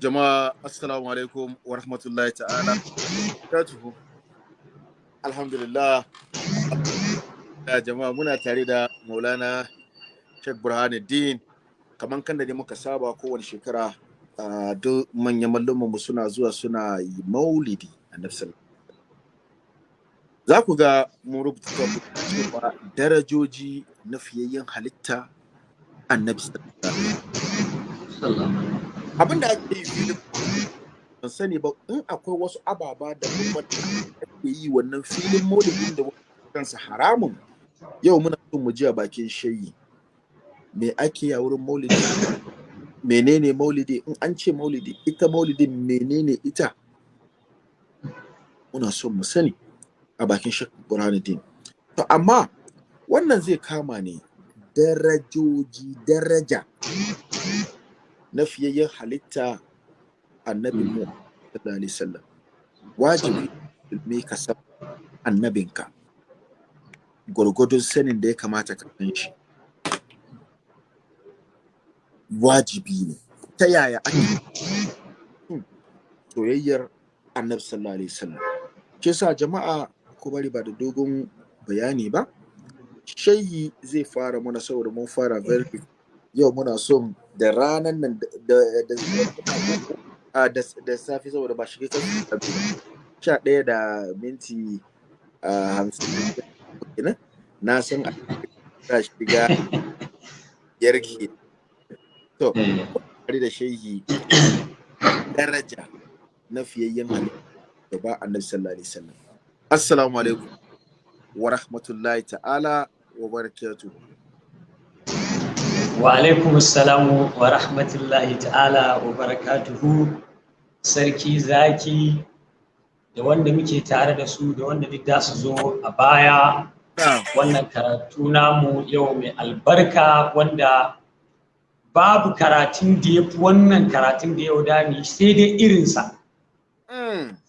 jama'a assalamu alaikum wa rahmatullahi ta'ala katuhu alhamdulillah. Jama'a muna tare da maulana sheikh burhanuddin. Kamar kan da ne muka saba kowane shekara duk manyan mu suna zuwa suna yi maulidi a za ku ga mun rubuta cewa darajoji na fiyayyen halitta annabi abin da ake yi ban sani ba in akwai wasu ababa da kuma ake yi wannan filin maulidin da kansa haramun yau muna son mu ji a bakin shayi. Me ake a wurin maulidi? Menene maulidi? In an ce maulidi ita maulidin menene ita? Muna son mu sani a bakin shek burhanuddin. To amma wannan zai kama ne darajoji daraja. Na fiyayyen halitta annabi mu sallallahu alaihi wasallam. Wajibi ilmi ka san annabinka. Gwargwadon sanin da ya kamata ka san shi. Wajibi ne. Ta yaya ake soyayyar annabi sallallahu alaihi wasallam? Ke sa jama'a ku bari ba da dogon bayani ba. Shayi zai fara muna saboda mun fara very yau muna son da ranar nan da safi saboda ba shiga kan sha ɗaya da minti hamsin na san a shiga yarki. To bari da shehi daraja na fiyayyen halittu da ba annabi sallallahu alaihi wasallam. Assalamu alaikum wa rahmatullahi ta'ala wa barakatuhu. Wa alaikum assalamu wa rahmatullahi ta'ala wa barakatuhu. Sarki zaki da wanda muke tare da su da wanda duk da su zo a baya. Wannan karatu namu yau mai albarka wanda babu karatun da ya fi wannan karatun da yau dami sai dai irinsa.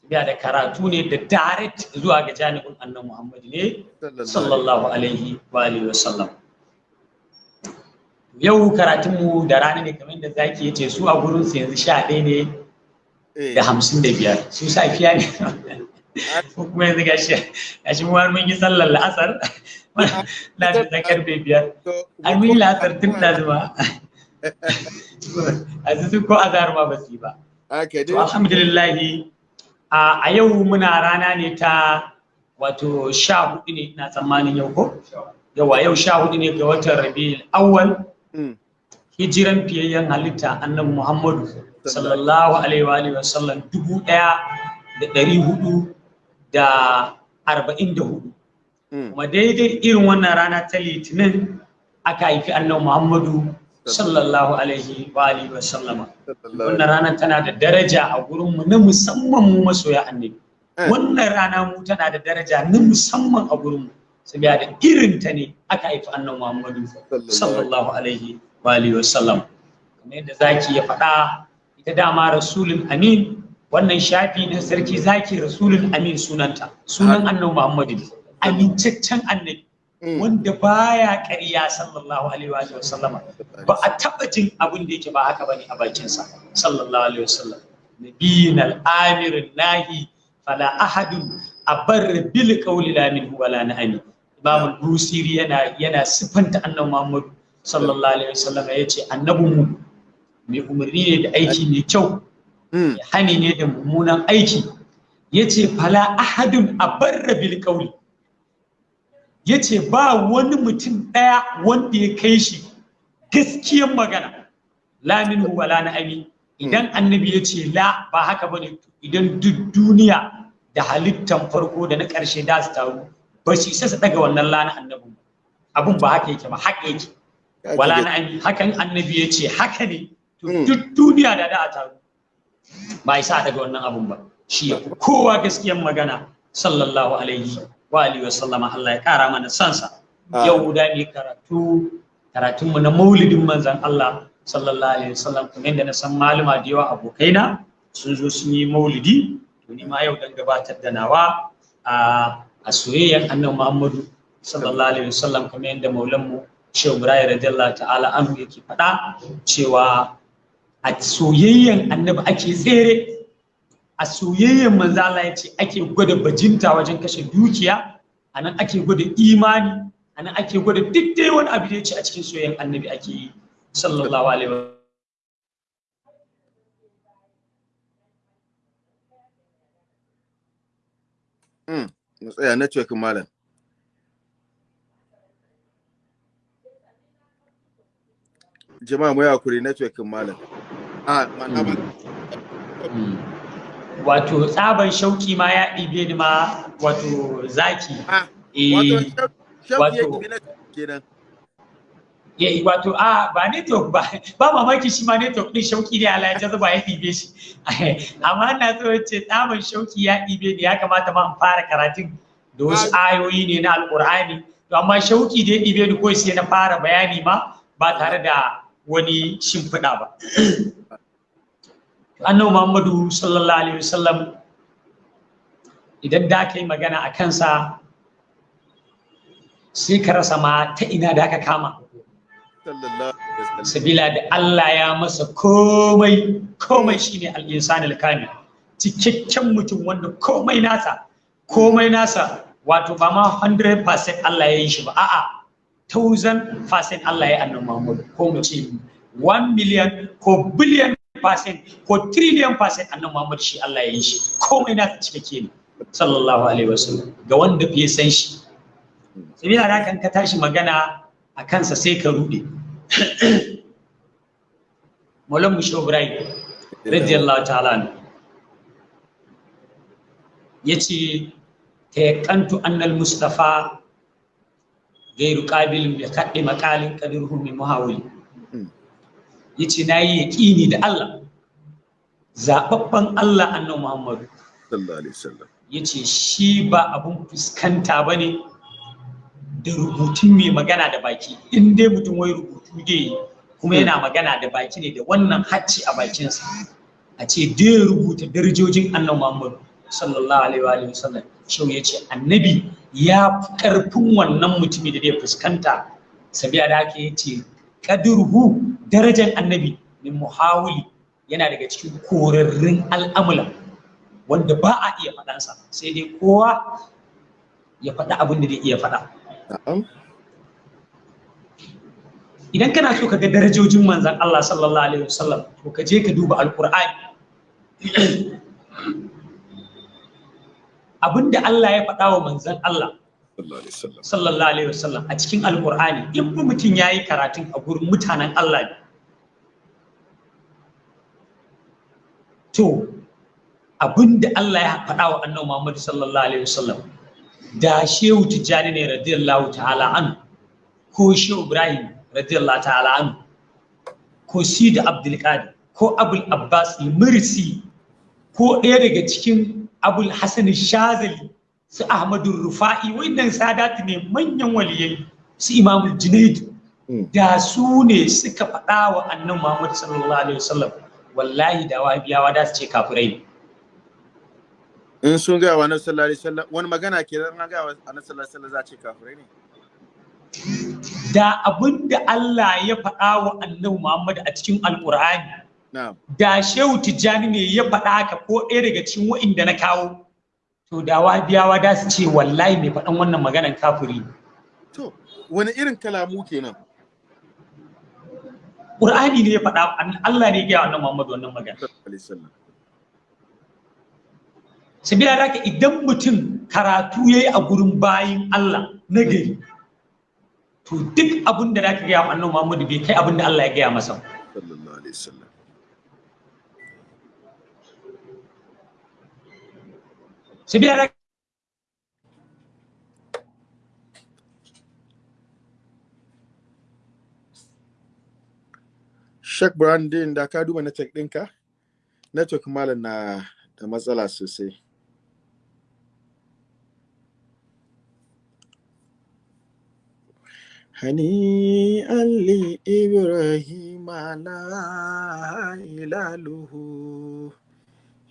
Ya da karatu ne da direct zuwa ga janibin annan muhammadu ne sallallahu alaihi wa sallam. Yau karatunmu da rana ne kamar da zaki ya ce su a gurin su yanzu sha ɗaya ne da hamsin da biyar. Su safiya ne. Kuma yanzu ga shi ga shi mun yi sallar la'asar. Na da ta ƙarfe biyar. An yi la'asar tun da zuwa a su ko azhar ma ba su yi ba. To alhamdulillahi a yau muna rana ne ta wato sha huɗu ne ina tsammanin yau ko? Yawa yau sha huɗu ne ga watan rabi'ul awwal. Hijiran fiyayyen halitta annabi muhammadu sallallahu alaihi wa wasallam dubu ɗaya da dari huɗu da arba'in da huɗu. Kuma daidai irin wannan rana ta litinin aka haifi annabi muhammadu sallallahu alaihi wa alihi wa sallama. Wannan rana tana da daraja a gurin mu na musamman mu masoya annabi. Wannan rana mu tana da daraja na musamman a gurin mu. Saboda da irin ta ne aka haifi annabi muhammadu sallallahu alaihi wa alihi wa sallam. Kamar yadda zaki ya faɗa ita dama rasulun amin wannan shafi na sarki zaki rasulun amin sunanta. Sunan annabi muhammadu. Amincaccen annabi wanda baya ƙarya sallallahu alaihi wa sallama ba a taɓa jin abin da yake ba haka ba ne a bakinsa sallallahu alaihi wa sallam. Nabiyyin al-amir nahi fala ahadun abar bil qawli la min wala nahani imam al-busiri yana yana sifanta annabi muhammad sallallahu alaihi wa sallam ya ce annabin mu mai umarni ne da aiki mai kyau hani ne da mummunan aiki. Yace fala ahadun abarra bil qawli. Ya ce ba wani mutum ɗaya wanda ya kai shi gaskiyan magana. Lamin wala na ami idan annabi ya ce la ba haka ba ne idan duk duniya da halittan farko da na ƙarshe da su taru ba shi isa su daga wannan lana annabi abun ba haka yake ba haka yake. Wala na hakan annabi ya ce haka ne. Duk duniya da da a taru. Ba isa daga wannan abun ba. Shi ya kowa gaskiyan magana. Sallallahu alaihi wa alihi wa sallama Allah ya kara mana sansa. Yau da ni karatu karatunmu na maulidin manzon Allah sallallahu alaihi wasallam kuma inda na san malama da yawa abokaina sun zo sun yi maulidi. To ni ma yau dan gabatar da nawa. A a soyayyan annabi Muhammadu sallallahu alaihi wasallam kamar yadda maulan mu Shehu Ibrahim radiyallahu ta'ala anhu yake faɗa cewa a soyayyen annabi ake tsere. A soyayyen manzo Allah ya ce ake gwada bajinta wajen kashe dukiya a nan ake gwada imani a nan ake gwada duk dai wani abu da ya ce a cikin soyayyen annabi ake yi. Sallallahu alaihi wa mu tsaya network malam. Jama'a mu yakuri network malam. A mana ba wato tsaban shauki ma ya ɗibe ni ma wato zaki. Wato shauki ya ɗibe na kenan. Ya wato a ba network ba. Ba mamaki shi ma network din shauki ne Allah ya jaza ba ya ɗibe shi. Amma ina so ce tsaban shauki ya ɗibe ni ya kamata ma in fara karatun da wasu ayoyi ne na alƙur'ani. To amma shauki da ya ɗibe ni ko sai na fara bayani ma ba tare da wani shimfiɗa ba. Annabi Muhammadu sallallahu alaihi wasallam idan da ka yi magana a kansa sai ka rasa ma ta ina da aka kama. Sabila da Allah ya masa komai komai shine al-insan al-kamil. Cikakken mutum wanda komai nasa komai nasa wato ba ma 100% Allah ya yi shi ba a'a 1000% Allah ya annabi Muhammad ko mu ce 1 million ko billion percent ko trillion percent annabi Muhammad shi Allah ya yi shi. Komai nasa cikakke ne. Sallallahu alaihi wasallam. Ga wanda bai san shi. Sabila da kan ka tashi magana a kansa sai ka rude. Maulan Mushe Ibrahim radiyallahu ta'ala ya ce ta yakantu annal mustafa gairu qabilin bi kaddi maqalin qadirhu min muhawili ya ce na yi yaqini da Allah zababban Allah annabi Muhammad sallallahu alaihi wasallam. Yace shi ba abun fuskanta ba ne da rubutun mai magana da baki. In dai mutum wai rubutu dai kuma yana magana da baki ne da wannan hacci a bakinsa a ce dai rubuta darajojin annabi Muhammad sallallahu alaihi wa sallam shau ya ce annabi ya fi ƙarfin wannan mutumi da zai fuskanta? Sabiya da haka ya ce kadurhu darajar annabi min muhawili yana daga cikin korarrun al'amula wanda ba a iya faɗansa sai dai kowa ya faɗa abin da zai iya faɗa. Idan kana so ka ga darajojin manzan Allah sallallahu alaihi wasallam to ka je ka duba alqur'ani. Abinda Allah ya faɗa wa manzan Allah sallallahu alaihi wasallam. a cikin alqur'ani in mutum yayi karatun a gurin mutanen Allah ne. To abin da Allah ya faɗa wa annabi Muhammad sallallahu alaihi wasallam da shehu tijjani ne radiyallahu ta'ala an ko shehu ibrahim radiyallahu ta'ala an ko sida abdulkadir ko abul abbas mursi ko ɗaya daga cikin abul hasan shazali su ahmadu rufa'i wannan sadatu ne manyan waliyai su imamul junaid da su ne suka faɗa wa annan muhammad sallallahu alaihi wasallam wallahi da wahabiyawa da su ce kafirai in sun gaya wa annabi sallallahu alaihi wasallam wani magana ke zan gaya wa annabi sallallahu alaihi wasallam za ce kafirai ne? Da abin da Allah ya faɗa wa annabi Muhammad a cikin alqur'ani da shehu tijjani ne ya faɗa haka ko ɗaya daga cikin wa'inda na kawo to da wahabiyawa da su ce wallahi mai faɗan wannan maganan kafiri to wani irin kalamu kenan? Qur'ani ne ya faɗa Allah ne ya gaya wa annabi Muhammad wannan magana. Sabila da haka idan mutum karatu ya yi a gurin bayin Allah na gari to duk abin da zaka gaya annabi Muhammadu bai kai abin da Allah ya gaya masa sallallahu alaihi wasallam sabila da Shek Brandin da ka duba network ɗinka? Network malam na da matsala sosai. هنيئا لإبراهيم على هلاله.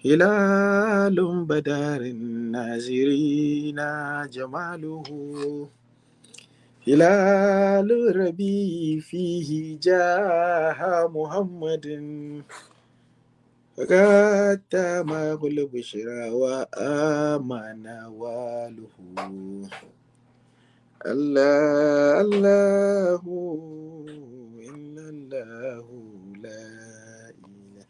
هلال بدار الناظرين جماله. هلال ربي فيه جاء محمد. فقد ما كل بشرى وآمن واله. الله الله إلا الله لا إله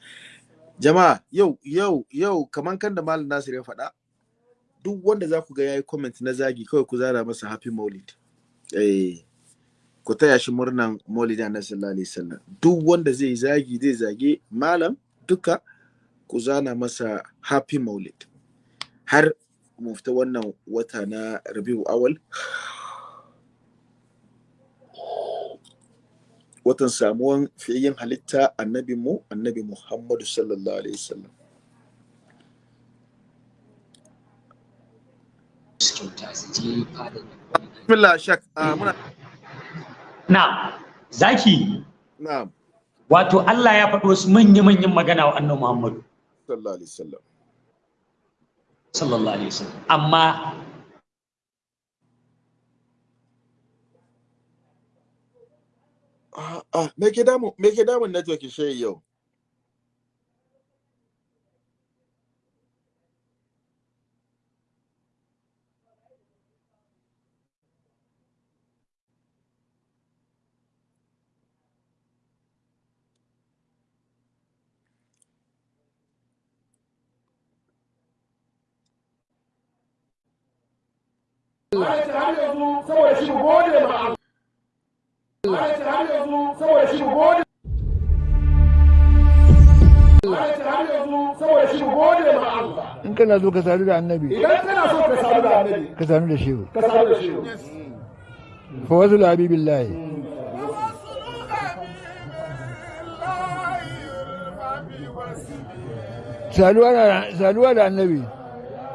jama'a yau yau yau kaman kan da malam Nasir ya faɗa duk wanda za ku ga yayi comment na zagi kawai ku zara masa happy maulid eh ku taya shi murnan maulidi annabi sallallahu alaihi wasallam duk wanda zai zagi zai zage malam duka ku zana masa happy maulid har mu fita wannan wata na rabiu awal watan samuwan fiyayyen halitta annabi mu annabi muhammadu sallallahu alaihi wasallam. Bismillah shak muna na zaki? Na'am. Wato Allah ya faɗo wasu manya-manyan magana wa annabi Muhammadu. Sallallahu alaihi wasallam. Sallallahu alaihi wasallam. Amma ah me ke damu me ke damun network shi yau? Allah saboda shi gode har yanzu saboda shi mu gode ma Allah in kana so ka sadu da annabi. Idan kana so ka samu da annabi. Ka sadu da shehu. Ka samu da shi fa wasu habibillahi saduwa da annabi.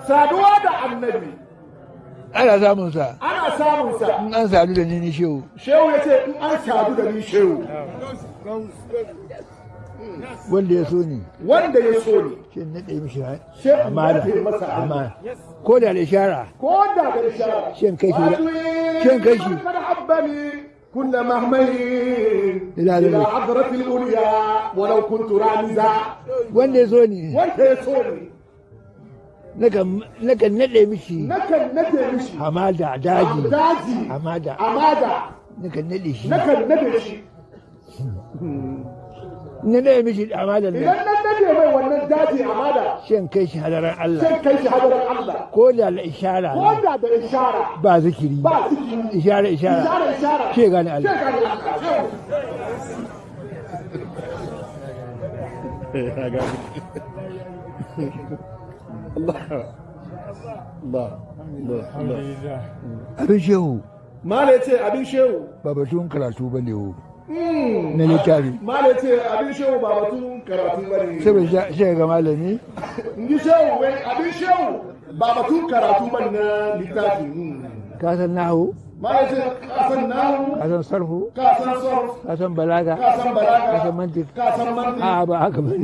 Saduwa da annabi. Ana samun sa أنا سعدو دنيني شو شو أنا سعدو دنيني شو ولدي يسوني ولدي يسوني شو النتي مشي عمالة عمالة كل الإشارة كل الإشارة شين كيشي شين كيشي من أحبني كنا مهملين إلى عذرة الأولياء ولو كنت رانزا ولدي يسوني ولدي يسوني وانت يسوني nakan nakan naɗe mishi نكن ندي مشي hamada daji داجي hamada أمادا nakan naɗe shi نكن ندي مشي na naɗe mishi hamadan إذا nan ندي مي wannan daji أمادا shin kai shi hadaran Allah sai kai shi hadarar Allah ko da la ishara ko da da ishara ba zikiri ba zikiri ishara ishara ishara ishara ce gane sai Allah gane Allah abin shehu. Mala ce abin shehu. Ba batun karatu ba ne wo na littafi. Mala ce abin shehu ba batun karatu ba ne. Saboda shi ga malami. Ndi shehu abin shehu ba batun karatu ba na littafi. ka san nahu? Ma ce ka san nahu, ka san sarfu ka san sarf, ka san balaga ka san balaga, ka san mantik a ba haka ba ne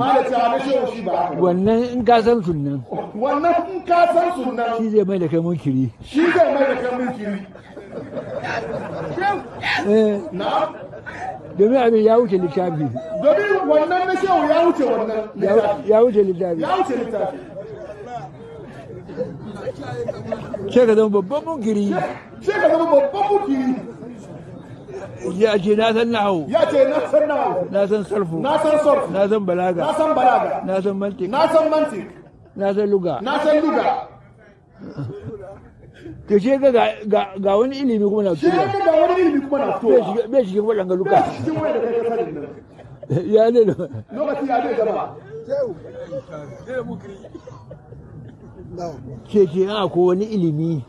wannan in ka san sunnan Wannan in ka san sunan shi zai mai da kai munkiri. shi zai mai da kan mulkiri. eh. Domin abin ya wuce littafi. Domin wannan na shehu ya wuce wannan ya wuce littafi. Ya wuce littafi. Sai ka zama babban munkiri. Sai ka zama babban mulkiri. ya ce na san nahu Ya ce na san nahu, na san sarfu. Na san sarf, na san na balaga san balaga, na san mantik na san mantiq, na san luga. Na san luga. to ce ga ga- ga wani ilimi kuma na Shi ya fitowa ga wani ilimi kuma na bai fitowa. shiga- bai cikin waɗanga luka. Ya ne da Lokaci ya zai gaba. Ce ce a ko wani ilimi.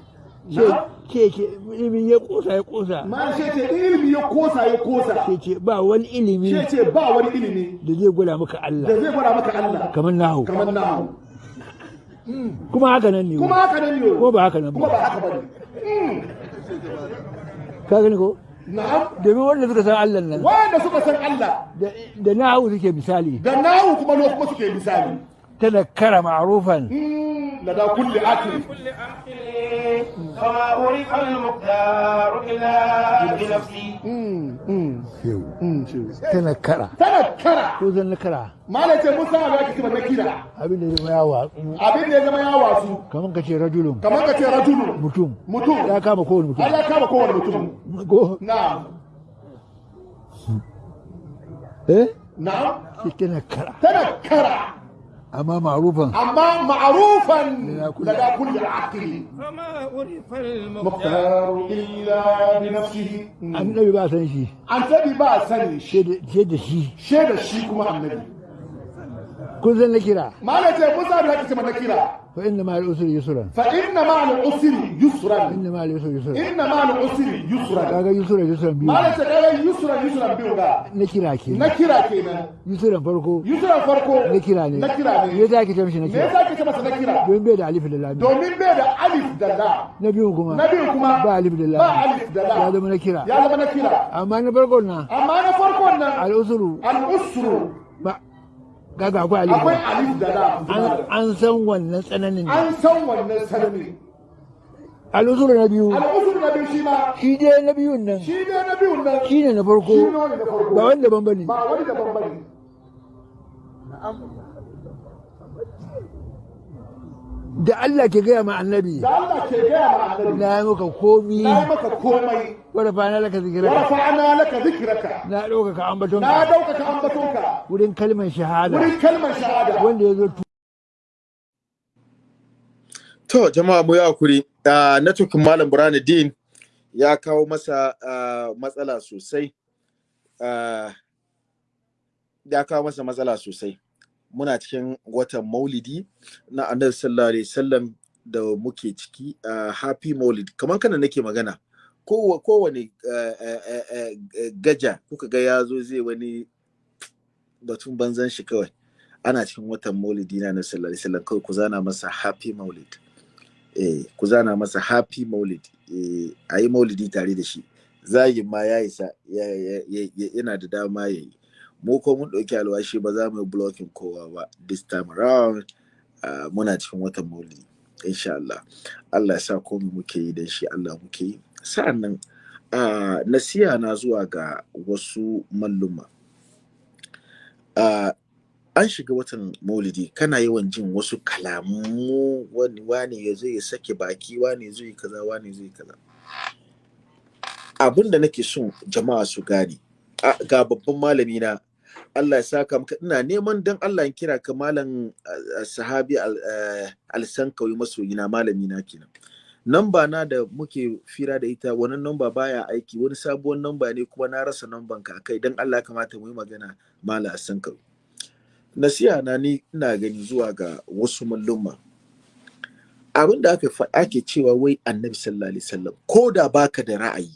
Ce ilimin ya kosa ya kosa Ma ce ilimi ya kosa ya kosa. ce ba wani ilimi ce ba wani ilimi da zai gwada maka da Allah zai gwada maka Allah. Kamar nahu. Kamar nahu. kuma haka nan ne. Kuma haka nan ne. kuma ba haka nan Kuma ba ba haka ba ne. ka gani ko? Na'am. domin wanda suka san Allah nan. Wanda suka san Allah. Da- da nahu suke misali. Da nahu kuma kuma suke misali. tanakkara ma'rufan. Mm, لدى كل عاقل فما أورث المقدار إلا بنفسي tanakkara تنكر ko zan nakara ما ليس موسى أبي أكتب النكيرة abin da ya zama yawa abin da ya zama ya wasu kamar ka ce rajulun kamar ka ce rajulu mutum mutum ya kama kowane mutum har ya kama kowane mutum ko na'am eh na'am shi tanakkara tanakkara أما معروفا. أما معروفا لدى كل, لدى عاقل فما عرف المختار إلا بنفسه. النبي بقى سنشي النبي بقى سنشي شيء ده شيء. شيء شيء كما النبي. San na kira. Malam ce musa da kake mana kira? Fa inna ma al-usri yusran. Fa inna ma al usri yusran. Inna ma al-usri yusran. Inna ma al usri yusran. Kaga yusran yusran biyu. Malam ce kaga yusran yusran biyu ga. Na kira ke. Na kira kenan yusran farko. Yusran farko. Na kira ne. Na kira ne. Me yasa ake mishi na me yasa kake masa na kira? Bai da alif da lam. Domin bai da alif da na biyu kuma. Na biyu kuma. Ba alif da lam. Ba alif da ya zama na kira. Ya zama na kira. Amma na farkon na. Amma na farkon nan. Al-usru. Ba kaga akwai alif akwai alif da an an san wannan tsananin an san wannan sanami al-usru na biyu. Al usru na biyu shi ma. Shi dai na biyun nan. Shi ne na biyun nan. Shi ne na farko. Wani ba wanda ban ba ne. Ba wani daban ba ne. Da Allah ke gaya ma annabi. Da Allah ke gaya ma annabi. Na yi maka komi. Na yi maka komai. Laka wa zikiraka rafa'ana laka zikraka na ɗaukaka ambaton na ɗaukaka ambatonka wurin kalmar shahada wurin kalmar shahada wanda ya zo To jama'a mu yi haƙuri. Uh, Networkin Malam Burhanuddin ya kawo masa ah, matsala sosai. Ah, ya kawo masa matsala sosai. Muna cikin watan Maulidi na Annabi sallallahu alaihi wasallam da muke ciki ah, Happy Maulid. Kamar kana nake magana. Kowa kowane ah, ah, ah, gaja kuka ga ya zo zai wani batun banzan shi kawai. Ana cikin watan Maulidi na Annabi sallallahu alaihi kawai ku zana masa Happy Maulid. eh, ku zana masa happy maulid. Eh, a yi maulidi tare da shi. Zagin ma ya isa ya- ya- ya- ya- yana da dama ya yi. Mu ko mun ɗauki alwashi ba za mu yi blocking kowa ba this time around. Ah, muna cikin watan maulidi insha Allah. Allah ya sa komai muke yi da shi Allah muke yi. Sa'an nan uh, nasiha na zuwa ga wasu malluma. Uh, an shiga watan maulidi kana yawan jin wasu kalamu wani wani ya ya sake baki wani zo yi kaza wani zo yi kaza. Abin da nake son jama'a su gane ga babban malami na Allah ya saka maka ina neman dan Allah in kira ka malam sahabi al-sankawi masoyina malami na kenan. Namba na da muke fira da ita wannan namba baya aiki wani sabuwar namba ne kuma na rasa namban ka kai. Dan Allah kamata mu yi magana malam al-sankawi nasiha na ni ina gani zuwa ga wasu mallumma abin da aka ake cewa wai annabi sallallahu alaihi wasallam ko da baka da ra'ayi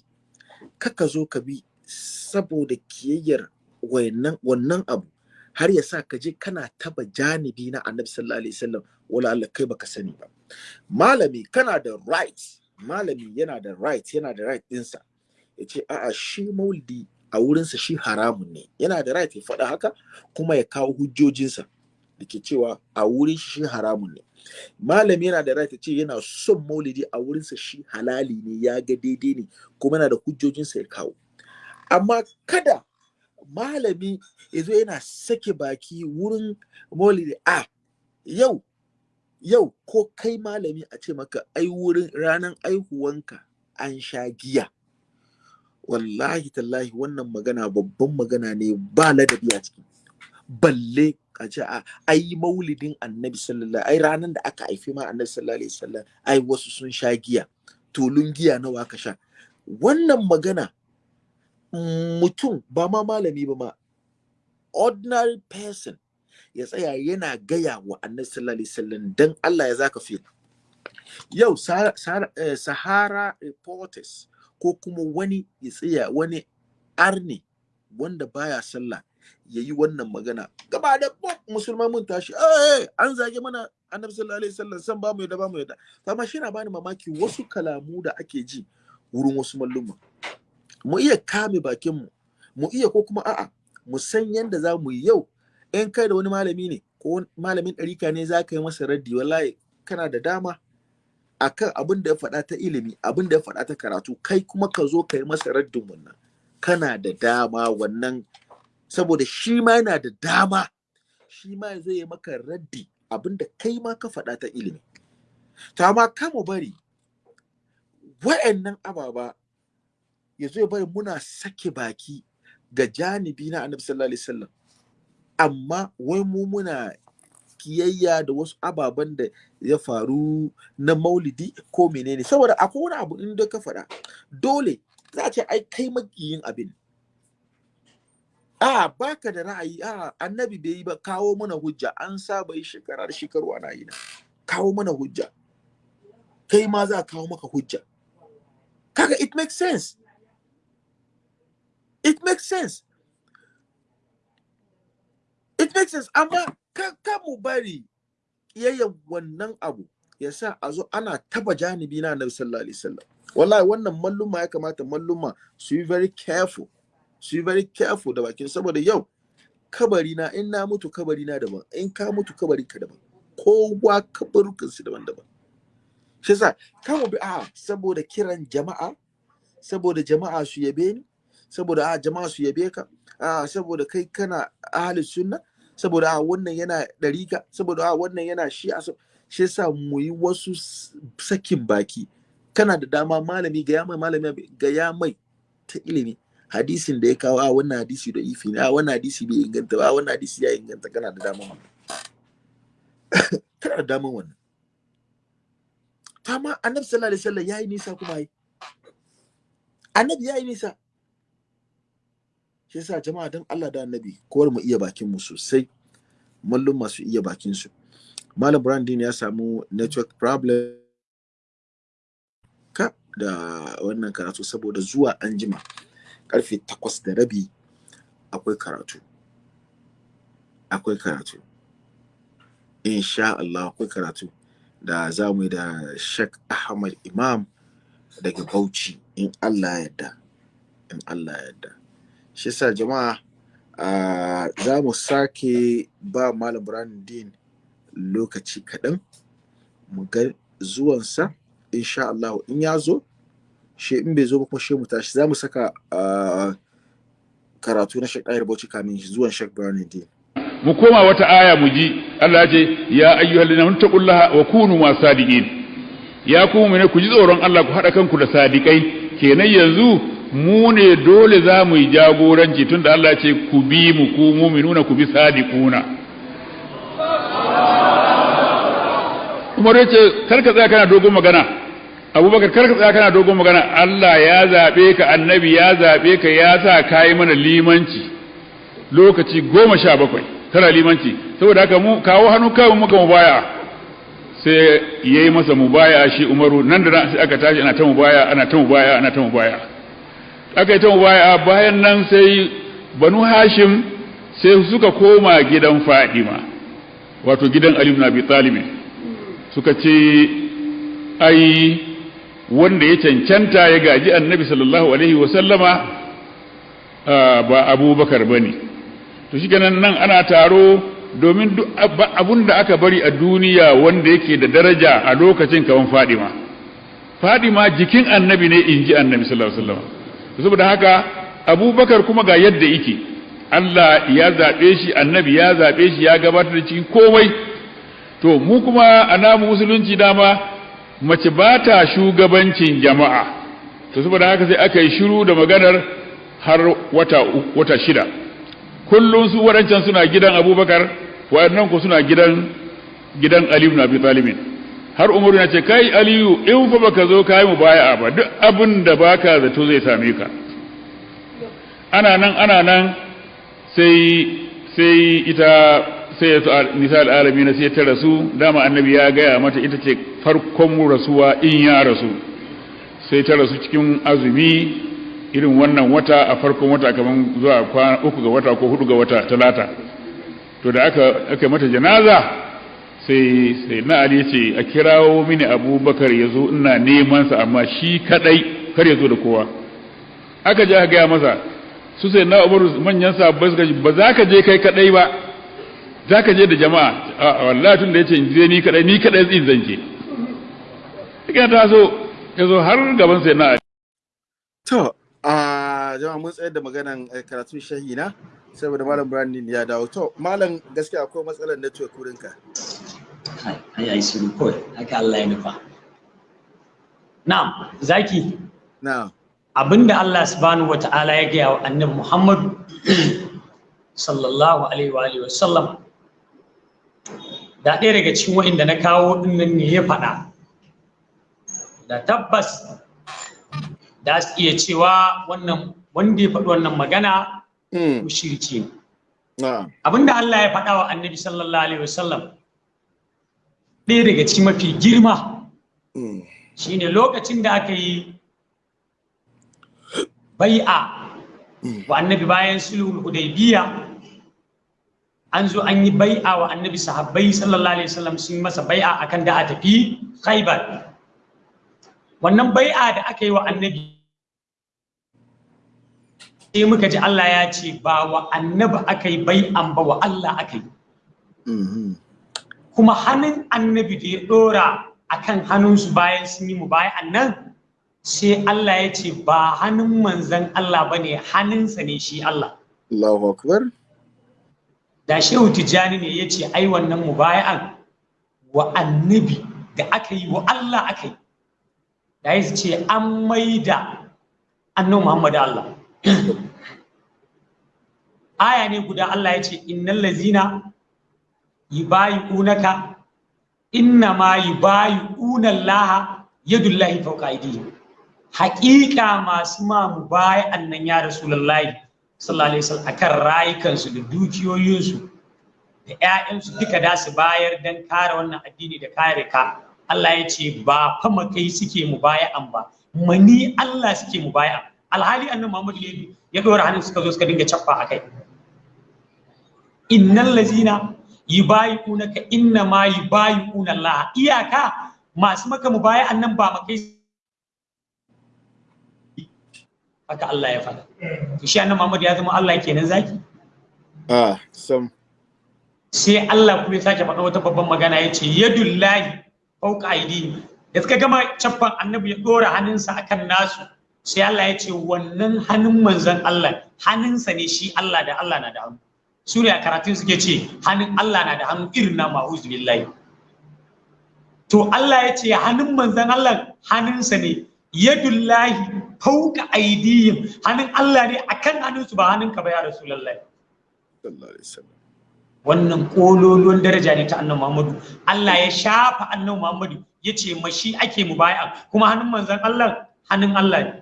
kaka zo ka bi saboda kiyayyar wannan abu. Har ya sa ka je kana taba janibi na annabi sallallahu alaihi wasallam wala Allah kai baka sani ba. Malami kana da right malami yana da right yana da right ɗinsa ya ce a'a shi maulidi a wurinsa shi haramun ne. Yana da right ya faɗa haka kuma ya kawo hujjojinsa da ke cewa a wurin shi haramun ne. Malami yana da right ya ce yana son maulidi a wurinsa shi halali ne ya ga daidai ne kuma yana da hujjojinsa ya kawo. Amma kada malami ya zo yana sake baki wurin maulidi. A yau yau ko kai malami a ce maka ai wurin ranar aihuwanka an sha giya. Wallahi tallahi wannan magana babban magana ne ba ladabi a ciki. Balle a ce a ai maulidin annabi sallallahu ai ranar da aka haifi ma annabi sallallahu alaihi wasallam ai wasu sun sha giya. Tulun giya nawa aka sha? Wannan magana mutum ba ma malami ba ma ordinary person ya tsaya yana gaya wa annabi sallallahu alaihi wasallam dan Allah ya zaka fi yau eh, Sahara reporters ko kuma wani ya tsaya wani arni wanda baya sallah ya yi wannan magana. Gaba da musulman mun tashi eh an zage mana annabi sallallahu alaihi wasallam san ba mu yadda ba mu yadda amma shi na bani mamaki wasu kalamu da ake ji wurin wasu malluma. Mu iya kame bakin mu iya ko kuma a'a mu san yanda za mu yi yau. In kai da wani malami ne ko malamin ɗarika ne za ka yi masa raddi wallahi kana da dama akan abin da ya faɗa ta ilimi abin da ya faɗa ta karatu. Kai kuma ka zo ka yi masa raddin wannan. Kana da dama wannan. Saboda shi ma yana da dama. Shi ma zai yi maka raddi abin da kai ma ka faɗa ta ilimi. Ta ma mu bari wa'annan ababa ya zo ya bari muna sake baki ga janibi na annabi sallallahu alaihi wasallam. Amma wai mu muna kiyayya da wasu ababen da ya faru na maulidi ko menene? Saboda akwai wani abu in da ka faɗa dole za ce ai kai makiyin abin. A baka da ra'ayi. A annabi bai yi ba kawo mana hujja. An saba yi shekara shekaru ana yi na. Kawo mana hujja. Kai ma za a kawo maka hujja. Kaga it makes sense. It makes sense. It makes sense. Amma ka mu bari yayyan wannan abu ya sa a zo ana taba janibi na annabi sallallahu alaihi wasallam. Wallahi wannan malluma ya kamata malluma su yi very careful su yi very careful da bakin saboda yau kabari na in na mutu kabari na daban in ka mutu kabari ka daban. Kowa kabarukan su daban-daban shi yasa kan bi a saboda kiran jama'a saboda jama'a su yabe ni saboda a jama'a su yabe ka. A saboda kai kana ahli sunna saboda a wannan yana ɗarika saboda a wannan yana shi a shi yasa mu yi wasu sakin baki. Kana da dama malami ga mai malami ga mai ta ilimi. Hadisin da ya kawo a wannan hadisi da ifi ne a wannan hadisi bai inganta ba a wannan hadisi ya inganta. Kana da dama wannan. Kana da dama wannan. Amma annabi sallallahu alaihi wasallam yayi nisa kuma yi annabi yayi nisa. Shi yasa jama'a dan Allah da annabi kowar mu iya bakin mu sosai. Mallum masu iya bakin su. Malam brandin ya samu network problem ka da wannan karatu saboda zuwa anjima ƙarfe takwas da rabi akwai karatu. Akwai karatu. Insha Allah akwai karatu da za mu yi da Sheikh Ahmad Imam daga Bauchi in Allah ya yarda. In Allah ya yarda. Shi yasa jama'a uh, za mu sake ba Malam Brandin lokaci kaɗan. Mu ga zuwansa insha Allah in ya zo shi in bai zo ba kuma shi mu tashi. Za mu saka karatu na Sheikh Ayar kamin zuwan Sheikh Brandin mu koma wata aya mu ji. Allah ya ce ya ayyuhal ladina taqullaha wa kunu ma sadiqin. Ya ku mu ne ku ji tsoron Allah ku hada kanku da sadikai kenan yanzu mu ne dole za mu yi jagoranci tunda Allah ya ce ku bi mu ku mu'minuna ku bi sadiquna. Umar ya ce kar ka tsaya kana dogon magana. Abubakar kar ka tsaya kana dogon magana. Allah ya zaɓe ka annabi ya zaɓe ka ya sa kai mana limanci lokaci goma sha bakwai tana limanci. Saboda haka mu kawo hannu kawai muka mubaya sai yayi masa mubaya shi Umaru nan da sai aka tashi ana ta mubaya ana ta mubaya ana ta mubaya aka yi ta mubaya bayan nan sai Banu Hashim sai suka koma gidan Fadima wato gidan Ali ibn Abi suka ce ai wanda ya cancanta ya gaji Annabi sallallahu alaihi wa sallama ba Abubakar ba ne to shi nan nan ana taro domin duk abun da aka bari a duniya wanda yake da daraja a lokacin kawan fadima. Fadima jikin annabi ne in ji annabi sallallahu alaihi wasallam saboda haka abubakar kuma ga yadda yake. Allah ya zaɓe shi annabi ya zaɓe shi ya gabatar da cikin komai. To mu kuma a namu musulunci dama mace ba ta shugabancin jama'a. To saboda haka sai aka yi shiru da maganar har wata wata shida. Kullum su waɗancan suna gidan abubakar waɗannan ku suna gidan gidan aliyu na abi talibin. Har umaru na ce kai aliyu in fa baka zo kai mu baya ba duk abin da baka zato zai same ka. Ana nan ana nan sai sai ita sai ya nisa al'alami na sai ta rasu dama annabi ya gaya mata ita ce farkon rasuwa in ya rasu. Sai ta rasu cikin azumi irin wannan wata a farkon wata kaman zuwa uku ga wata ko huɗu ga wata talata. To da aka aka mata janaza sai sai na ali ce a kirawo mini abubakar ya zo ina neman sa amma shi kadai kar ya zo da kowa. Aka je aka gaya masa su sai na umar manyan sabbai suka ba za ka je kai kadai ba za ka je da jama'a. A wallahi tun da ya ce je ni kadai ni kadai zan je. Ka taso ya zo har gaban sai na to a jama'a mun tsayar da maganan karatun shahina saboda malam brandin ya dawo. To malam gaskiya akwai matsalar network wurin ka ai ai shiru kawai. Haka Allah ya nufa. Na'am zaki? Na'am. Abinda Allah subhanahu wata'ala ya gaya wa annabi Muhammad sallallahu alaihi wa alihi wasallam da ɗaya daga cikin wa'inda na kawo ɗin nan ne ya faɗa. Da tabbas da su iya cewa wannan wanda ya faɗi wannan magana mushriki ne. Abinda Allah ya faɗa wa annabi sallallahu alaihi wasallam ɗaya daga cikin mafi girma. Shine lokacin da aka yi bai'a wa annabi bayan sulhul hudaybiya an zo an yi bai'a wa annabi sahabbai sallallahu alaihi wasallam sun masa bai'a akan da a tafi khaybar. Wannan bai'a da aka yi wa annabi sai muka ji Allah ya ce ba wa annabi aka yi bai'an ba wa Allah aka yi. Kuma hannun annabi da ya dora akan hannunsu bayan sun yi mu bayan nan sai Allah ya ce ba hannun manzan Allah ba ne hannunsa ne shi Allah. Allahu Akbar. Da Shehu Tijjani ne ya ce ai wannan mubaya'an wa annabi da aka yi wa Allah aka yi. Da ya ce an maida annan Muhammadu Allah. Aya ne guda Allah ya ce innal lazina yubayi'unaka. Inna ma yubayi'una Allah yadullahi fawqa aydihim. Masu mamu baya annan ya rasulullahi sallallahu alaihi wasallam akan rayukansu da dukiyoyinsu da ƴaƴansu duka da su bayar dan kare wannan addini da kare ka. Allah ya ce ba fa makai suke mu baya an ba mani Allah suke mu baya alhali annabi Muhammad ya dora hannun suka zo suka dinga cappa akai innal lazina yubayi'unaka inna ma yubayi'una Allah. Iyaka masu maka annan ba makai haka Allah ya faɗa. To shi annabi Muhammad ya zama Allah kenan zaki? Ah sam. Sai Allah kuma ya sake faɗa wata babban magana ya ce yadullahi aidi da suka gama caffan annabi ya ɗora hannunsa akan nasu. Sai Allah ya ce wannan hannun manzon Allah hannunsa ne shi Allah da Allah na da hannu. Su ne a karatun suke ce hannun Allah na da hannu irin na ma'uzu billahi. To Allah ya ce hannun manzon Allah hannunsa ne. Yadullahi fauka aidihim hannun Allah ne akan hannunsu ba hannunka ba ya rasulullahi. Wannan kololuwan daraja ne ta annabi Muhammadu. Allah ya shafa annabi Muhammadu ya ce mashi ake mu baya kuma hannun manzon Allah hannun Allah ne.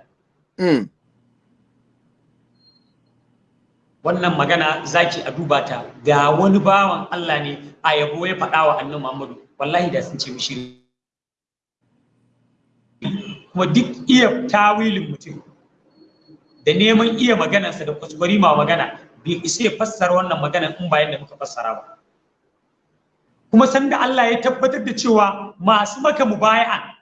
Wannan magana zaki a duba ta. Da wani bawan Allah ne a yabo ya faɗa wa annabi Muhammadu. Wallahi da sun ce mishi kuma duk iya tawilin mutum da neman iya maganarsa da kuskure ma magana bai isa ya fassara wannan magana in bayan da muka fassara ba. Kuma sanda Allah ya tabbatar da cewa masu maka mubaya'a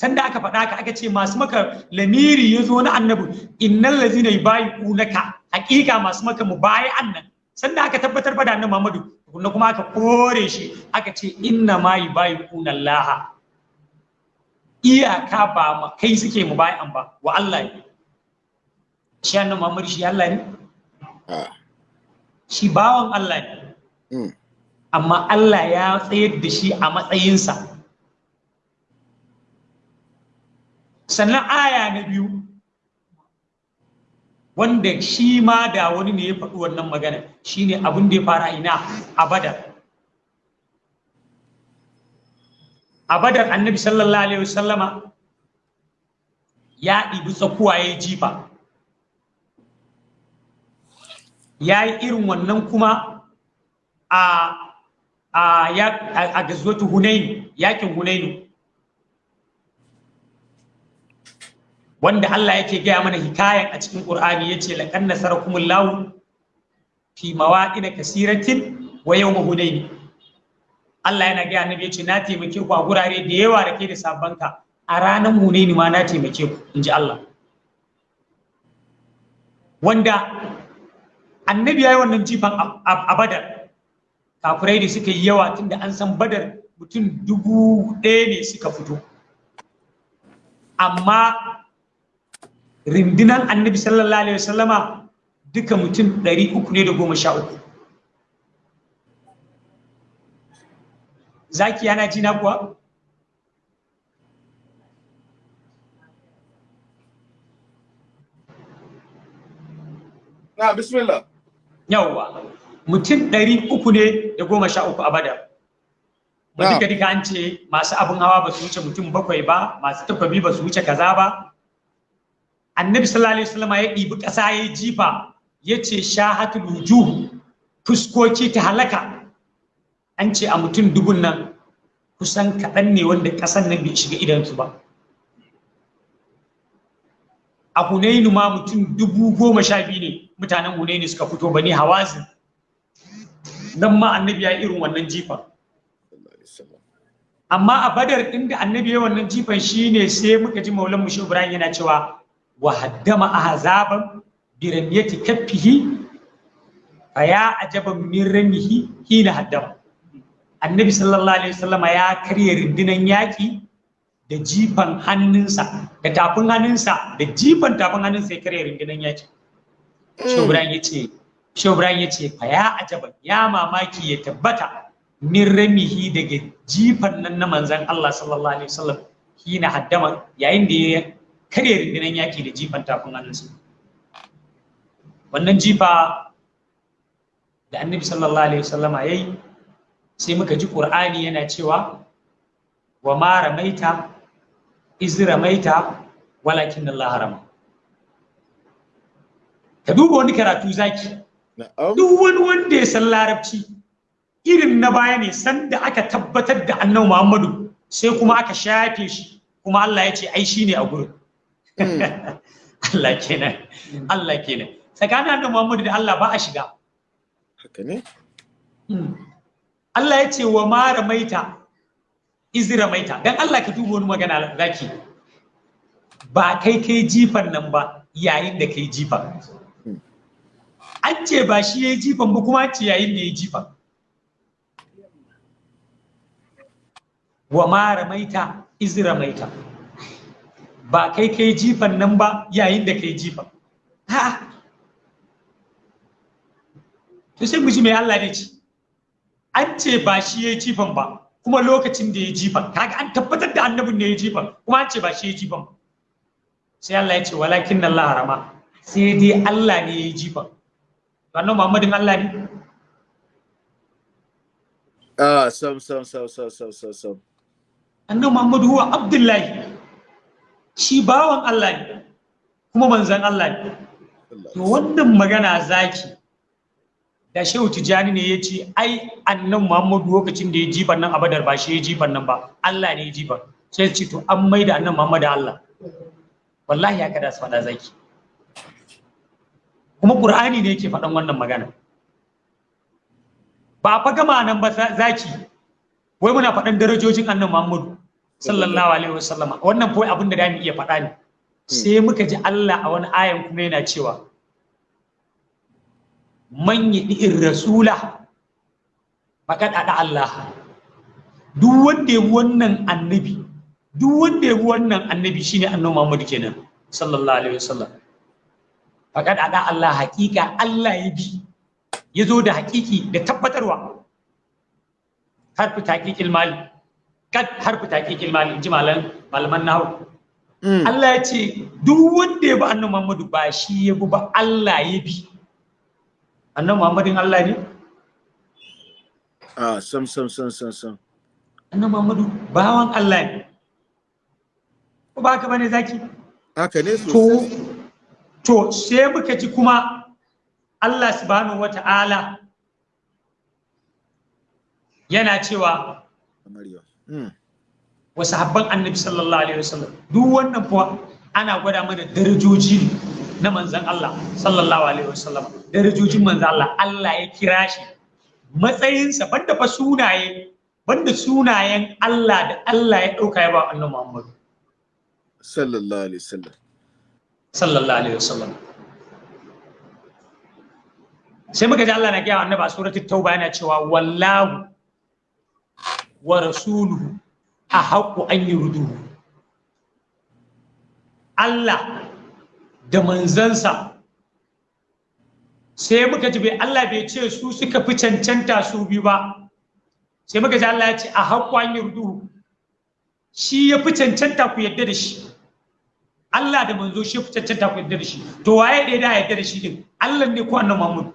sanda aka faɗa ka aka ce masu maka lamiri ya zo na annabi innal ladzina yubayi'unaka. Haƙiƙa masu maka mubaya'an nan. Sanda aka tabbatar ba da annabi Muhammadu kuma kuma aka kore shi aka ce inna ma yubayi'una Allah iyaka ba ma kai suke mubaya'an ba wa Allah ne. Shi annabi Muhammadu shi Allah ne? Ah. shi bawan Allah ne. Mm. amma Allah ya tsayar da shi a matsayinsa. Sannan aya na biyu wanda shi ma da wani ne ya faɗi wannan magana shine abin da ya fara ina? A badar. A badar annabi sallallahu alaihi wasallama ya ɗibi tsakuwa ya jifa. Ya yi irin wannan kuma a a a gazwatu hunain yaƙin hunainu wanda Allah yake gaya mana hikayan a cikin Qur'ani ya ce laqad nasarakumullahu fi mawaqin kasiratin wa yawm hunain Allah yana gaya annabi ya ce na taimake ku a gurare da yawa da ke da sabbanka a ranar hunaini ma na taimake ku inji Allah. Wanda annabi yayi wannan jifan a badar. Kafirai da suka yi yawa tunda an san badar mutum dubu ɗaya ne suka fito. Amma rindinan annabi sallallahu alaihi wasallama duka mutum ɗari uku ne da goma sha uku. Zaki yana ji na kuwa? Na bismillah. Yawwa. Mutum ɗari uku ne da goma sha uku a badar ba duka duka an ce masu abin hawa ba su wuce mutum bakwai ba masu takwabi ba su wuce kaza ba. Annabi sallallahu alaihi wasallam ya ɗibi ƙasa ya jifa ya ce shahatul wujuh fuskoki ta halaka. An ce a mutum dubun nan kusan kaɗan ne wanda ƙasan nan bai shiga idansu ba. A hunainu ma mutum dubu goma sha biyu ne mutanen hunainu suka fito ba ne hawazin. Nan ma annabi ya irin wannan jifan amma a badar inda annabi ya wannan jifan shine sai muka ji maulan mushi ibrahim yana cewa wa haddama ahzaban bi ramyati kaffihi fa ya ajaban min ramihi hina haddama. Annabi sallallahu alaihi wasallama ya karya rundunan yaki da jifan hannunsa da tafin hannunsa da jifan tafin hannunsa ya karya rundunan yaki shi ibrahim ya ce shi ibrahim ya ce fa ya ajaban ya mamaki ya tabbata min ramihi daga jifan nan na manzan Allah sallallahu alaihi wasallam hina haddama. Yayin da ya karya rundunar yaki da jifan tafin hannunsa. Wannan jifa da annabi sallallahu alaihi wasallam yayi sai muka ji qur'ani yana cewa wa ma ramaita iz ramaita walakin Allah harama ka duba wani karatu zaki. Duk wani wanda ya san larabci irin na baya ne sanda aka tabbatar da annabi Muhammadu sai kuma aka shafe shi kuma Allah ya ce ai shine a gurin. Allah kenan. Allah kenan. Tsakanin annabi Muhammadu da Allah ba a shiga. Haka ne? Allah ya ce wa ma ramaita iz ramaita. Dan Allah ka duba wani magana zaki. Ba kai kai jifan nan ba yayin da kai jifan. An ce ba shi ya yi jifan ba kuma ce yayin da ya yi jifan. Wa ma ramaita iz ramaita. Ba kai kai jifan nan ba yayin da kai jifan. Ha to sai mu ji mai Allah ne ce. An ce ba shi ya yi jifan ba kuma lokacin da ya yi jifan. Kaga an tabbatar da annabin ne ya yi jifan kuma an ce ba shi ya yi jifan sai Allah ya ce walakin Allah harama sai dai Allah ne ya yi jifan. Wannan Muhammadin Allah ne? Ah sam sam sam sam sam sam sam. Annabi Muhammadu huwa Abdullahi. Shi bawan Allah ne kuma manzon Allah ne. To wannan magana zaki da Shehu Tijani ne ya ce ai annabi Muhammadu lokacin da ya jifan nan a Badar ba shi ya jifan nan ba Allah ne ya jifan. Sai ce to an maida annabi Muhammadu Allah. Wallahi ya kada su faɗa zaki. Kuma Qur'ani ne yake faɗan wannan magana. Ba fa gama nan ba zaki. Wai muna faɗan darajojin annabi Muhammadu. Sallallahu alaihi wasallama. Wannan fa abin da da mu iya faɗa ne. Sai muka ji Allah a wani ayan kuma yana cewa man yi'ir rasula faqad ada Allah. Duk wanda ya wannan annabi duk wanda ya wannan annabi shine annabi Muhammadu kenan sallallahu alaihi wasallam. Faqad ada Allah hakika Allah ya bi. Ya zo da hakiki da tabbatarwa. Harfi taqiqil mali. Kad harfi taqiqil mali ji malan malaman nahwu Allah ya ce duk wanda ya bi annabi Muhammadu ba shi ya bi ba Allah ya bi. Annabi Muhammadin Allah ne? Ah sam sam sam sam sam. Annabi Muhammadu bawan Allah ne. Ko ba ka ba ne zaki? Haka ne to sosai. to sai muka ji kuma Allah subhanahu wata'ala yana cewa Maryam mm. Wa sahabban annabi sallallahu alaihi wasallam. Duk wannan kuwa ana gwada mana darajoji na manzon Allah sallallahu alaihi wasallam. Darajojin manzon Allah Allah ya kira shi. Matsayinsa banda fa sunaye banda sunayen Allah da Allah ya ɗauka ya ba annabi Muhammad sallallahu alaihi wasallam. Sallallahu alaihi wasallam. Sai muka ji Allah na gaya annabi a suratul tauba yana cewa wallahu wa rasuluhu a haqqu an yurduhu Allah da manzansa. Sai muka ji Allah bai ce su suka fi cancanta su biyu ba. Sai muka ji Allah ya ce a haqqu an yurduhu shi ya fi cancanta ku yadda da shi. Allah da manzo shi fi cancanta ku yadda da shi. To waye da yadda da shi din? Allah ne ko annabi Muhammad?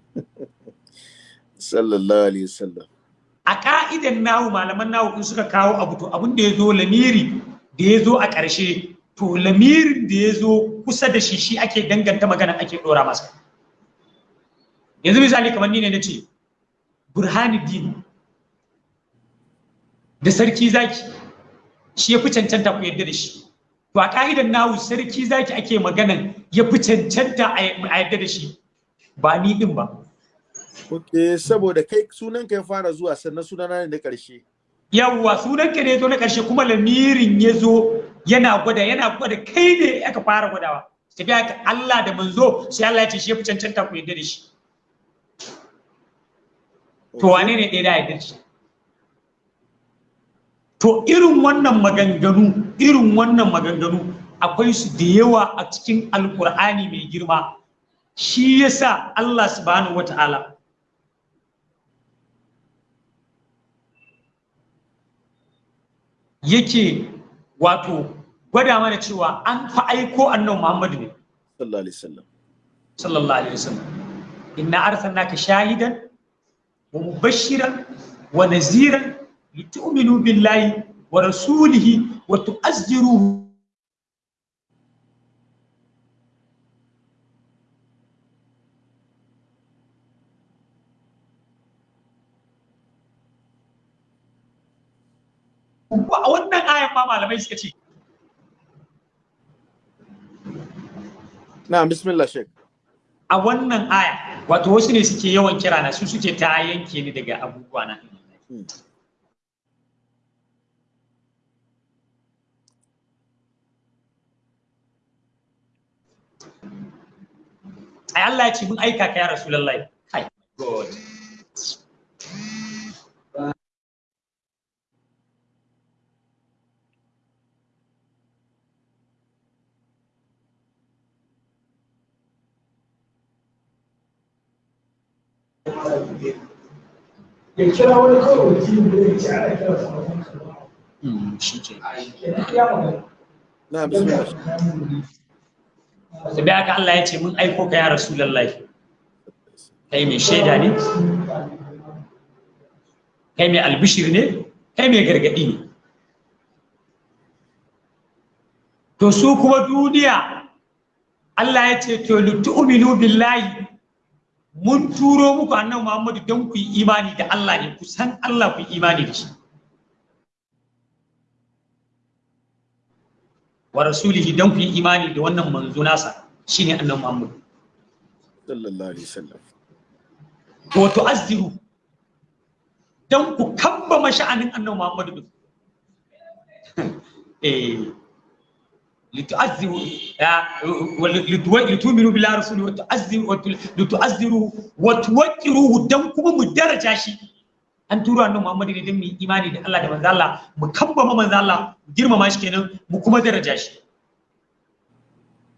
Sallallahu alaihi wasallam. A ka'idan nahu malaman nahu in suka kawo abu to abin da ya zo lamiri da ya zo a ƙarshe to lamirin da ya zo kusa da shi shi ake danganta magana ake ɗora masa. Yanzu misali kamar ni ne na ce burhanuddin da sarki zaki shi ya fi cancanta ku yadda da shi. To a ka'idan nahu sarki zaki ake maganan ya fi cancanta a yadda da shi. Ba ni din ba. Ok, saboda kai sunan ka ya fara zuwa sannan sunana ne na ƙarshe. Yawwa sunan ka ne zo na ƙarshe kuma lamirin ya zo yana gwada yana gwada kai ne aka fara gwadawa. Tafiya ka Allah da manzo sai Allah ya ce shi ya fi cancanta ku yadda da shi. To wane ne ɗaya da yadda da shi? To irin wannan maganganu, irin wannan maganganu akwai su da yawa a cikin Alƙur'ani mai girma. Shi yasa Allah subhanahu wa ta'ala yake wato gwada mana cewa an fa aiko annabi Muhammadu ne. Sallallahu alaihi wasallam. Sallallahu alaihi wasallam. Inna arsalnaka shahidan wa mubashiran wa naziran litu'minu billahi wa rasulihi wa tu'azziruhu a wannan ayan ma malamai suka ce. Na bismillah shek a wannan aya wato wasu ne suke yawan kira na su suke ta yanke ni daga abubuwa na. Ai Allah ya ce mun aika ka ya rasulullahi. Kai god. Ya kira ya ce ana aka Allah ya ce mun aiko ka ya rasulullahi. Kai mai shaida ne? Kai mai albishir ne? Kai mai gargaɗi ne? To su kuma duniya Allah ya ce to litu'minu billahi mun turo muku annabi Muhammadu don ku yi imani da Allah ne ku san Allah ku yi imani da shi. Wa rasulihi don ku yi imani da wannan manzo nasa shine annabi Muhammad sallallahu alaihi wasallam. Wa tu'azziru don ku kambama sha'anin annabi Muhammad din eh tu'azziru wa litu'azziru wa tuwaqqiruhu dan kuma mu daraja shi an turo annabi Muhammad ne don mu imani da Allah da manzo Allah mu kambama manzo Allah mu girmama shi kenan mu kuma daraja shi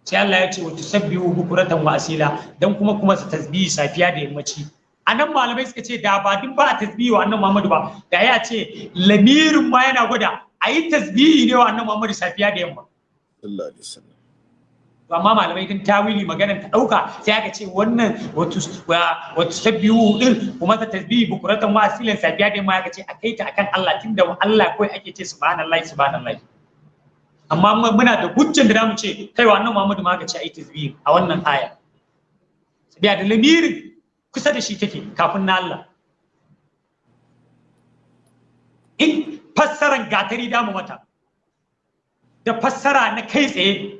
sai Allah ya ce wa tusabbihu bukuratan wa asila dan kuma kuma su tasbihi safiya da yammaci a nan malamai suka ce da ba duk ba tasbihi wa annabi Muhammad ba da ya ce lamirin ma yana gwada a yi tasbihi ne wa annabi Muhammad safiya da yamma sallallahu alaihi wasallam. Amma malamai din tawili maganar ta ɗauka sai aka ce wannan wato wato sabbihu din kuma ta tasbihi bukuratan wa asilan safiya da yamma aka ce a kai ta akan Allah tunda Allah kawai ake ce subhanallahi subhanallahi. Amma muna da hujjan da za mu ce kai wa annabi Muhammad ma aka ce ai tasbihi a wannan aya. Sabiya da lamirin kusa da shi take kafin na Allah. In fassaran gatari damu mata. Da fassara na kai tsaye.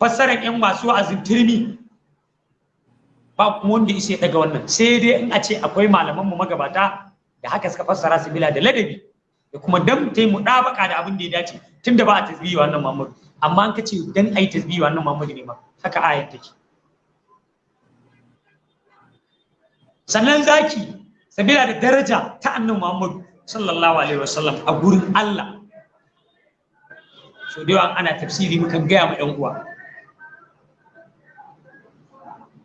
Fassaran yan masu wa'azin turmi. Ba kuma wanda isa daga wannan. Sai dai in a ce akwai malaman mu magabata da haka suka fassara su bila da ladabi da kuma dan ta yi mudabaka da abin da ya dace tunda ba a tasbihi wannan Muhammadu. Amma an kace dan ai tasbihi wannan Muhammadu ne ma haka ayat take. Sannan zaki sabila da daraja ta annabi Muhammad sallallahu alaihi wasallam a gurin Allah. So da yawa ana tafsiri mukan gaya ma 'yan uwa.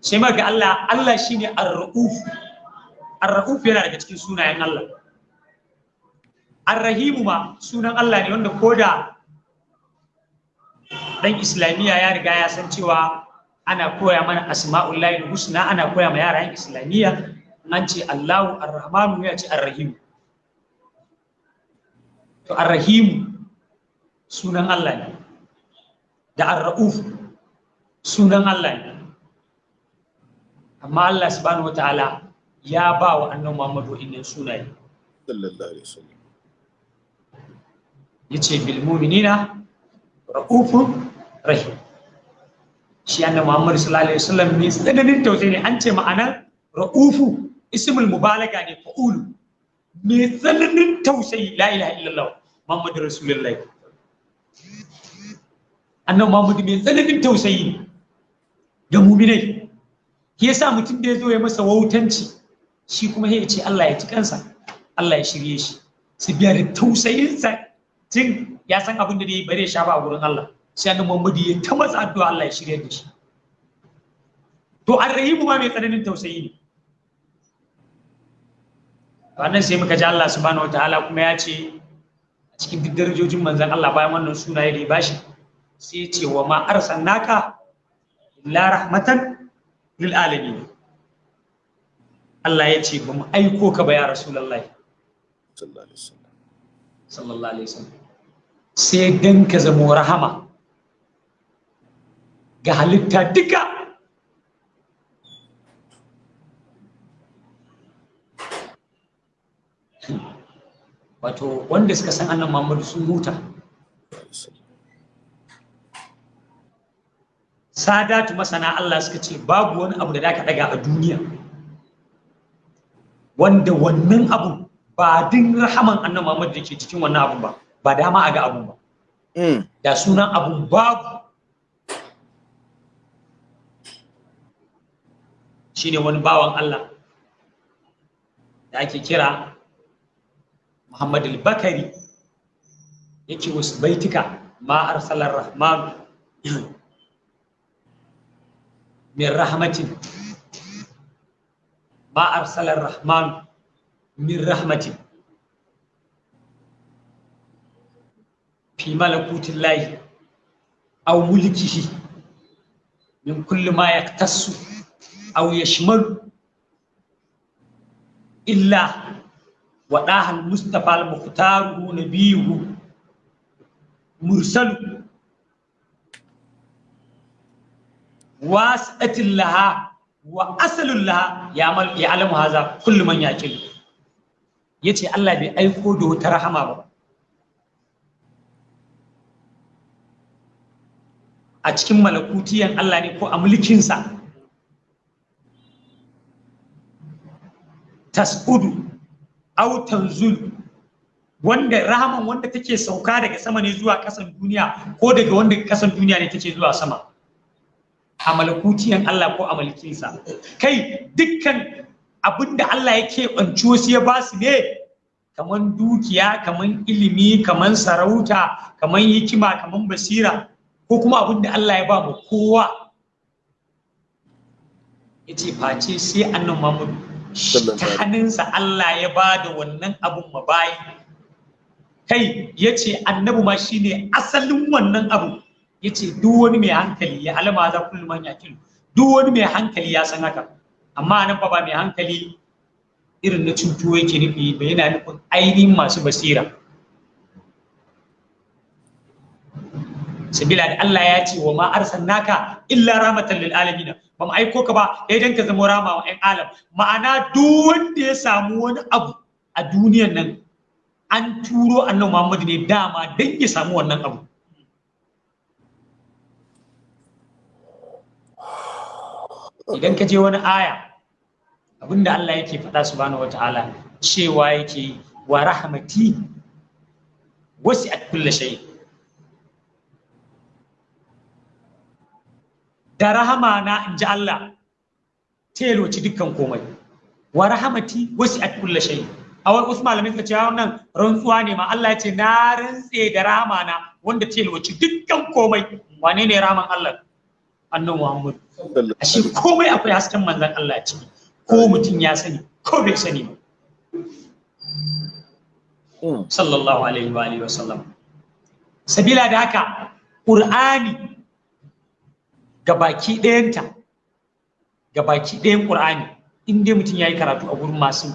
Sai ga Allah Allah shine ar-ra'uf. Ar-ra'uf yana daga cikin sunayen Allah. Ar-rahim ma sunan Allah ne wanda koda dan islamiyya ya riga ya san cewa ana koya mana asma'ullahi husna ana koya ma yaran islamiyya an ce Allahu ar-rahmanu ya ce ar-rahim to ar-rahim sunan Allah ne. Da ar-ra'uf sunan Allah ne. Amma Allah subhanahu wataala ya ba wa annabi Muhammadu innan sunaye. Sallallahu alaihi wasallam. Yace bil mu'minina ra'ufun rahim. Shi annabi Muhammad sallallahu alaihi wasallam ne tsananin tausayi ne. An ce ma'anar ra'ufu ismul mubalaga ne fa'ulu. Me tsananin tausayi la ilaha illallah Muhammadu rasulullahi. Annabi Muhammad me tsananin tausayi ga mu'minai. Shi yasa mutum da ya zo ya masa wautanci shi kuma ya ce Allah ya ci kansa Allah ya shirye shi. Su biya da tausayinsa tun ya san abin da ya bare sha ba a gurin Allah. Sai annabi Muhammad ya ta masa addu'a Allah ya shirye da shi. To arrahimu ma mai tsananin tausayi ne. Wannan sai muka ji Allah subhanahu wataala kuma ya ce cikin duk darajojin manzon Allah bayan wannan sunaye da ya bashi sai ya ce wa ma arsalnaka illa rahmatan lil alamin. Allah ya ce ba mu aiko ka ba ya rasulullahi. Sallallahu alaihi wasallam. Sallallahu alaihi wasallam. Sai dan ka zamo rahama ga halitta duka. Wato wanda suka san annan Muhammadu sun huta. Sadatu masana Allah suka ce babu wani abu da zaka daga a duniya wanda wannan abu ba din rahaman annan Muhammadu da ke cikin wannan abun ba ba dama a ga abun ba. Da sunan abun babu. Shine wani bawan Allah da ake kira Muhammad al-Bakari yake wasu baitika ma arsalar rahman min rahmatin ma arsalar rahman min rahmatin fi malakutin lahi aw mulkihi min kulli ma yaktassu aw yashmalu illa وɗاها المصطفى المختار نبيه مرسل واسطة لها وأصل لها يعمل يعلم هذا كل من يعقل yace Allah bai aiko da wata rahama ba a cikin malakutiyan Allah ne ko a mulkinsa tas'udu au tanzul wanda rahaman wanda take sauka daga sama ne zuwa kasan duniya ko daga wanda kasan duniya ne take zuwa sama. A malakutiyan Allah ko a mulkinsa. Kai dukkan abin da Allah yake banci wasu ya ba su ne kaman dukiya kaman ilimi kaman sarauta kaman hikima kaman basira ko kuma abin da Allah ya ba mu kowa. Yace face sai annabi Muhammad ta Allah ya ba da wannan abun mabayi kai ya ce annabi ma shine asalin wannan abu. Ya ce duk wani mai hankali ya alama za kullum man yakilu duk wani mai hankali ya san haka. Amma nan ba mai hankali irin na cutu yake nufi ba yana nufin ainihin masu basira. Sabila da Allah ya ce wa ma arsalnaka illa rahmatan lil alamin ba mu aiko ka ba idan ka zama rama wa 'yan alam. Ma'ana duk wanda ya samu wani abu a duniyan nan an turo annabi Muhammad ne dama dan ya samu wannan abu. Idan ka je wani aya abin da Allah yake faɗa subhanahu wataala cewa yake wa rahmati wasi'at kulli shay. Da rahama na in ji Allah yalwaci dukkan komai. Wa rahmati wasi'at kulli shay. A wani wasu malamai suka ce wannan rantsuwa ne ma. Allah ya ce na rantse da rahama na wanda ce lokaci dukkan komai. Wane ne rahaman Allah? Annabi Muhammad. Ashe komai akwai hasken manzon Allah ciki. Ko mutum ya sani ko bai sani ba. Sallallahu alaihi wa alihi wasallam sabila da haka qur'ani gabaki ɗayanta gabaki ɗayan qur'ani in dai mutum yayi karatu a gurin masu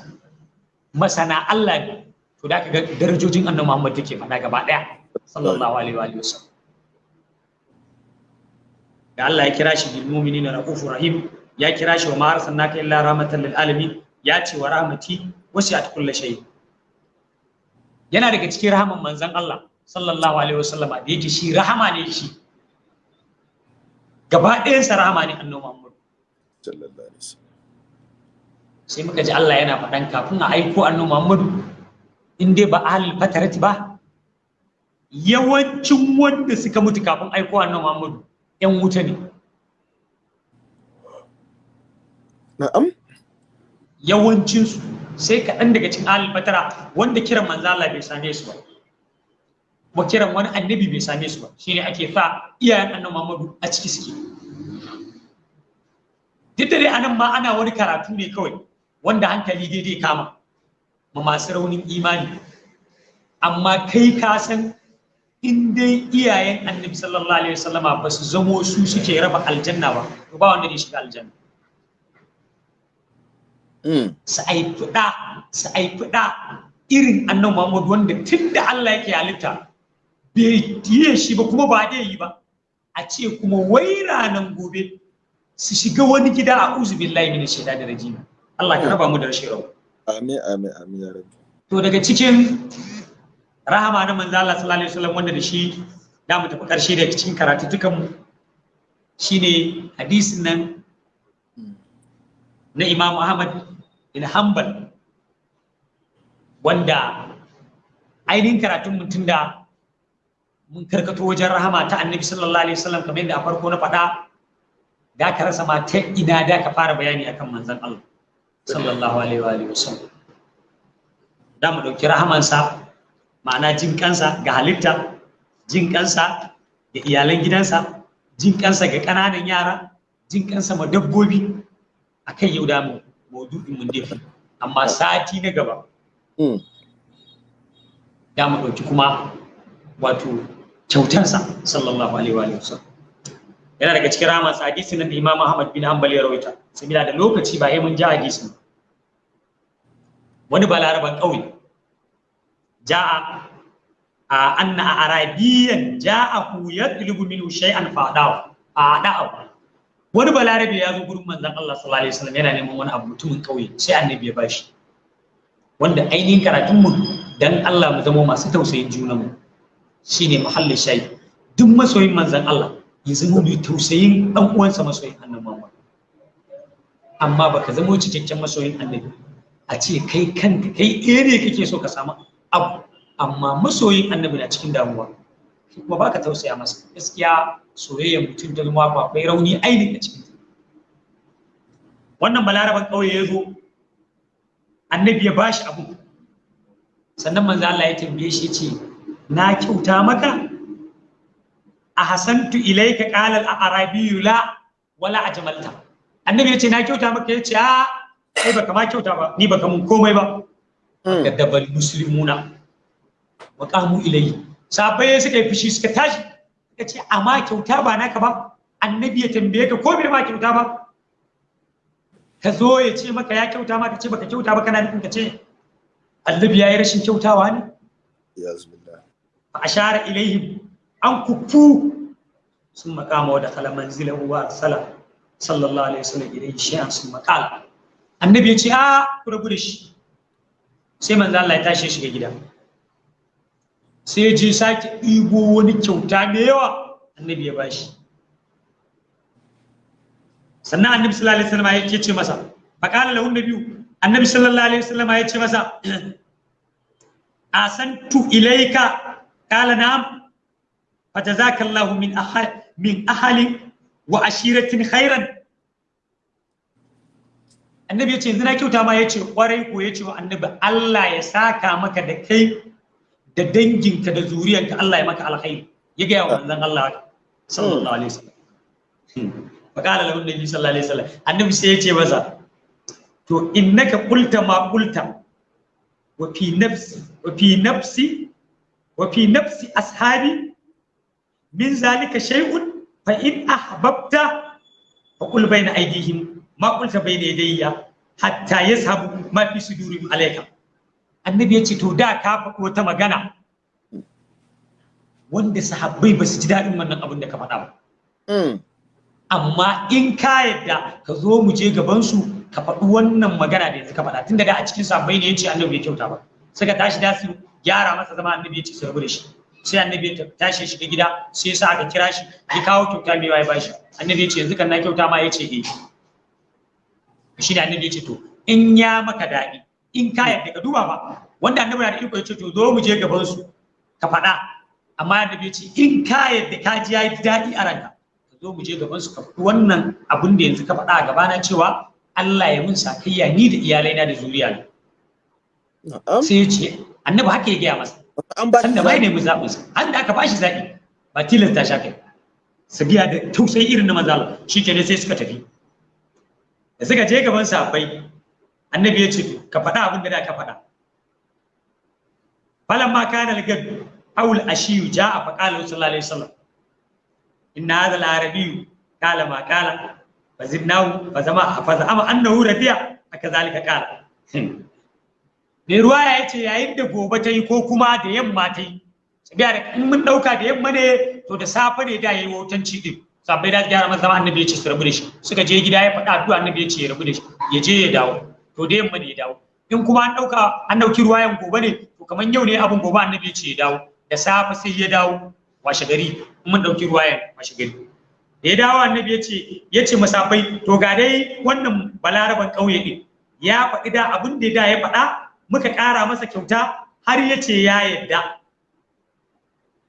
masana Allah ne to da ga darajojin annabi Muhammad take faɗa gaba ɗaya sallallahu alaihi wa wasallam da Allah ya kira shi bil mu'minina raufur rahim ya kira shi wa ma arsalnaka illa rahmatan lil alamin ya ce wa rahmati wasi'at kulli shay. Yana daga cikin rahaman manzon Allah sallallahu alaihi wasallam da yake shi rahama ne shi. Gaba ɗayan sa rahama ne annabi Muhammad. Sallallahu alaihi wasallam. Sai muka ji Allah yana faɗan kafin a aiko annabi Muhammadu in dai ba ahlul fatarati ba yawancin wanda suka mutu kafin aiko annabi Muhammadu yan wuta ne. Na'am. Yawancinsu sai kaɗan daga cikin ahlul fatara wanda kiran manzo Allah bai same su ba. Wa kiran wani annabi bai same su ba shine ake sa iyayen annabi Muhammadu a ciki suke. Duk da dai a nan ma ana wani karatu ne kawai wanda hankali daidai kama ma masu raunin imani. Amma kai ka san in dai iyayen annabi sallallahu alaihi wasallama ba su zamo su suke raba aljanna ba to ba wanda zai shiga aljanna. Su aifi da su aifi da irin annabi Muhammad wanda tun da Allah yake halitta bai yi shi ba kuma ba dai yi ba. A ce kuma wai ranan gobe su shiga wani gida a uzu billahi min shaida da rajima Allah ka raba mu da rashin rawa amin amin amin ya rabbi. To daga cikin rahama na manzo Allah sallallahu alaihi wasallam wanda da shi da mu tafi ƙarshe daga cikin karatu dukan mu shine hadisin nan na Imam Ahmad bin Hanbal wanda ainihin karatun mutum da mun karkato wajen rahama ta annabi sallallahu alaihi wasallam kamar yadda a farko na faɗa da ka rasa ma ta ina da ka fara bayani akan manzon Allah sallallahu alaihi wa alihi wasallam. Da mu ɗauki rahamansa ma'ana jin kansa ga halitta jin kansa ga iyalan gidansa jin kansa ga ƙananan yara jin kansa ma dabbobi. Akan yau da mu maudu'in mun dafi amma sati na gaba da mu ɗauki kuma wato kyautansa sallallahu alaihi wa sallam. Yana daga cikin rahama hadisi da Imam Ahmad bin Hanbal ya rawaita. Sabila da lokaci ba mun ji hadisin wani balaraban ƙauye ja'a a anna arabiyan ja'ahu yatlubu minhu shay'an fa'dahu a da'ahu wani balarabe ya zo gurin manzon Allah sallallahu alaihi wasallam yana neman wani abu mutumin ƙauye sai annabi ya bashi. Wanda ainihin karatun mu dan Allah mu zama masu tausayin junanmu. Shine muhallin shayi. Duk masoyin manzon Allah ya zama mai tausayin ɗan uwansa masoyin annabi Muhammad. Amma baka zama cikakken masoyin annabi a ce kai kanka kai ɗaya ne kake so ka samu abu. Amma masoyin annabi na cikin damuwa. Kuma baka tausaya masa. Gaskiya soyayyar mutum ta zama ba akwai rauni ainihin a cikin wannan balaraban ƙauye ya zo annabi ya bashi abu. Sannan manzo Allah ya tambaye shi ce na kyauta maka? Ahsantu ilayka qala al-arabiyyu la wala ajmalta. Annabi ya ce na kyauta maka? Yace a kai baka ma kyauta ba ni baka mun komai ba. Kadabal muslimuna wa qamu ilayhi. Sabai suka yi fushi suka tashi suka ce amma kyauta ba naka ba? Annabi ya tambaye ka ko bai ma kyauta ba? Ka zo ya ce maka ya kyauta ma? Ka ce baka kyauta ba kana nufin ka ce annabi ya yi rashin kyautawa ne? Fa ashara ilaihim an kufu sun makama wa da kala manzilan wa sala sallallahu alaihi wasallam idan shi'an sun makala annabi ya ce a ku rabu da shi. Sai manzo Allah ya tashi shiga gida. Sai je sake ɗibo wani kyauta da yawa annabi ya bashi sannan annabi sallallahu alaihi wasallam ya ce masa faqala lahu nabiyyu annabi sallallahu alaihi wasallam ya ce masa asantu ilaika qala na'am فجزاك الله من أهل من أهل وعشيرة خيرا annabi ya ce yanzu na kyauta ma ya ce kwarai ko ya ce wa annabi Allah ya saka maka da kai da danginka da zuriyanka Allah ya maka alkhairi ya gaya wa manzon Allah sallallahu alaihi wasallam faqala lahu nabi sallallahu alaihi wasallam annabi sai ya ce masa to innaka qulta ma qulta wa fi nafsi wa fi nafsi wa fi nafsi ashabi min zalika shay'un fa in ahbabta fa qul bayna aydihim ma qulta bayna yadayya hatta yazhabu ma fi sudurihim alayka. Annabi ya ce to da ka faɗi wata magana wanda sahabbai ba su ji daɗin wannan abin da ka faɗa ba. Amma in ka yadda ka zo mu je gaban su ka faɗi wannan magana da yanzu ka faɗa. Tun da a cikin sahabbai ne ya ce annabi ya kyauta ba. Suka tashi da su gyara masa zama annabi ya ce su rabu da shi. Sai annabi ya tashi shiga gida sai ya sa aka kira shi ya kawo kyauta mai ya bashi annabi ya ce yanzu kan na kyauta ma ya ce eh. Shi da annabi ya ce to in ya maka daɗi in ka yarda ka duba ba wanda annabi na da iko ya ce to zo mu je gaban su ka faɗa. Amma annabi ya ce in ka yarda ka ji yayi daɗi a ranka ka zo mu je gaban su ka faɗi wannan abin da yanzu ka faɗa a gabana cewa Allah ya mun sakayya ni da iyalaina da zuriya ne sai ya ce annabi haka ya gaya masa. An ba sanda bai nemi zaɓin sa. An da aka bashi zaɓi ba tilasta sha kai sabiya da tausayi irin na manzala shi ke sai suka tafi. Da suka je gaban sahabbai annabi ya ce ka faɗa abin da da ka faɗa. Falan ma kana al-gad aw al-ashiyu ja'a fa qala sallallahu alaihi wasallam inna hadha al-arabiyyu qala ma qala fa zidnahu fa zama fa zama annahu radiya akazalika qala. mai ruwa ya ce yayin da gobe ta yi ko kuma da yamma ta yi. Sabiya da in mun ɗauka da yamma ne to da safe ne da yayi wutanci din sabai da gyara masa zama annabi ya ce su rabu da shi. Suka je gida ya faɗa addu'a annabi ya ce ya rabu da shi. Ya je ya dawo. To da yamma ne ya dawo. In kuma an ɗauka an ɗauki ruwayan gobe ne to kamar yau ne abin gobe annabi ya ce ya dawo. Da safe sai ya dawo washe gari. In mun ɗauki ruwayan washe gari. Da ya dawo annabi ya ce ya ce masafai to ga dai wannan balaraban ƙauye din ya faɗi da abin da ya faɗa muka ƙara masa kyauta har ya ce ya yadda.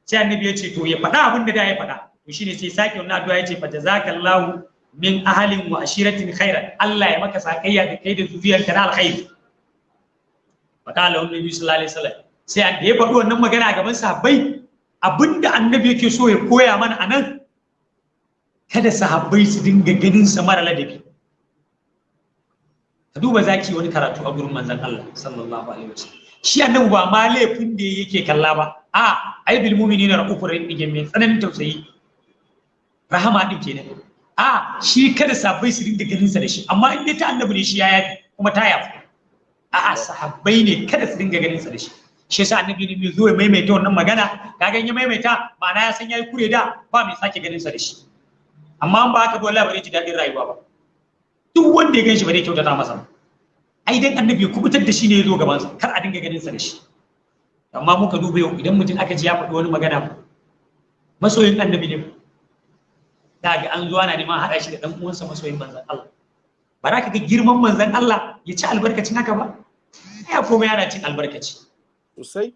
Sai annabi ya ce to ya faɗa abin da da ya faɗa. To shine sai sake wannan addu'a ya ce fa jazakallahu min ahalin wa ashiratin khairan. Allah ya maka sakayya da kai da zuriyarka na alkhairi. Fa qala annabi sallallahu alaihi wasallam. Sai an da ya faɗi wannan magana gaban sahabbai abin da annabi yake so ya koya mana a nan kada sahabbai su dinga ganin sa mara ladabi. Ka duba zaki wani karatu a gurin manzon Allah sallallahu alaihi wasallam. Shi annabi ba ma laifin da yake kalla ba. A ai bil mu'minina raufur rahim mai tsananin tausayi. Rahama din kenan. A shi kada sahabbai su dinga ganin sa da shi. Amma in dai ta annabi ne shi ya yafi kuma ta yafi a a sahabbai ne kada su dinga ganin sa da shi. Shi yasa annabi ne zo ya maimaita wannan magana. Kaga in ya maimaita ma'ana ya san yayi kure da ba mai sake ganin sa da shi. Amma an ba haka wallahi ba ji daɗin rayuwa ba. Duk wanda ya gan shi ba zai kyautata masa ba. Ai dan annabi ya kuɓutar da shi ne ya zo gaban sa kar a dinga ganin sa da shi. Amma muka duba yau idan mutum aka ji ya faɗi wani magana masoyin annabi ne. Da ga an zuwa na neman haɗa shi da ɗan uwansa masoyin manzon Allah. Ba za ka ga girman manzon Allah ya ci albarkacin haka ba? Ya komai yana cin albarkaci. Sosai.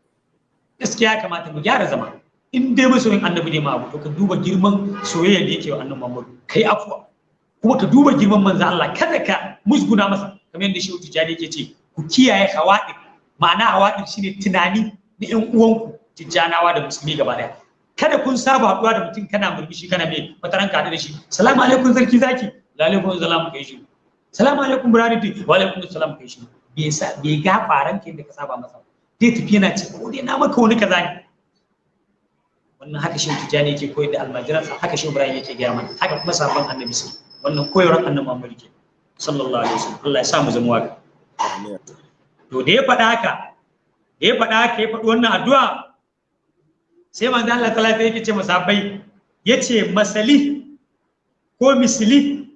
Gaskiya ya kamata mu gyara zama. In dai masoyin annabi ne ma abu to ka duba girman soyayya da yake wa annabi Muhammad kai afwa kuma ka duba girman manzon Allah kada ka musguna masa. Kamar yadda Shehu Tijjani yake ce ku kiyaye hawaɗin. Ma'ana hawaɗin shine tunani na ƴan uwanku Tijjanawa da musulmi gaba ɗaya. Kada kun saba haɗuwa da mutum kana murmushi kana mai wata ranka haɗu da shi. Salamu alaikum sarki zaki. La alaikum salam kai shi salamu alaikum burhaniti wa alaikum salam kai shi bai sa bai ga faran ke da ka saba masa dai tafi yana ce ko dai na maka wani kaza ne. Wannan haka shi tijani yake koyar da almajiransa haka shi ibrahim yake gaya mana haka kuma sabon annabi sai wannan koyarwar annabi Muhammad sallallahu alaihi wasallam. Allah ya sa mu zama waƙa. To da ya faɗa haka da ya faɗa haka ya faɗi wannan addu'a sai manzo Allah ta lafiya yake ce masahabbai ya ce masali ko misli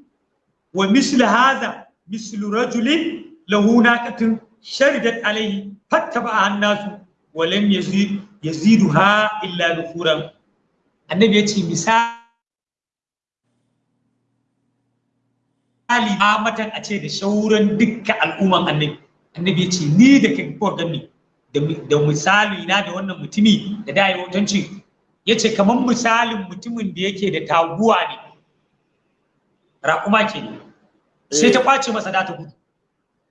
wa mislu hadha mislu rajulin lahu naqatun sharidat alayhi fattaba annasu wa lam yazid yaziduha illa nufuran. Annabi ya ce misali matan a ce da shauran dukkan al'umman annabi. Annabi ya ce ni da kai ko gani da misali na da wannan mutumi da da yi wutanci ya ce kamar misalin mutumin da yake da taguwa ne. Raƙuma ke ne sai ta ƙwace masa da ta gudu.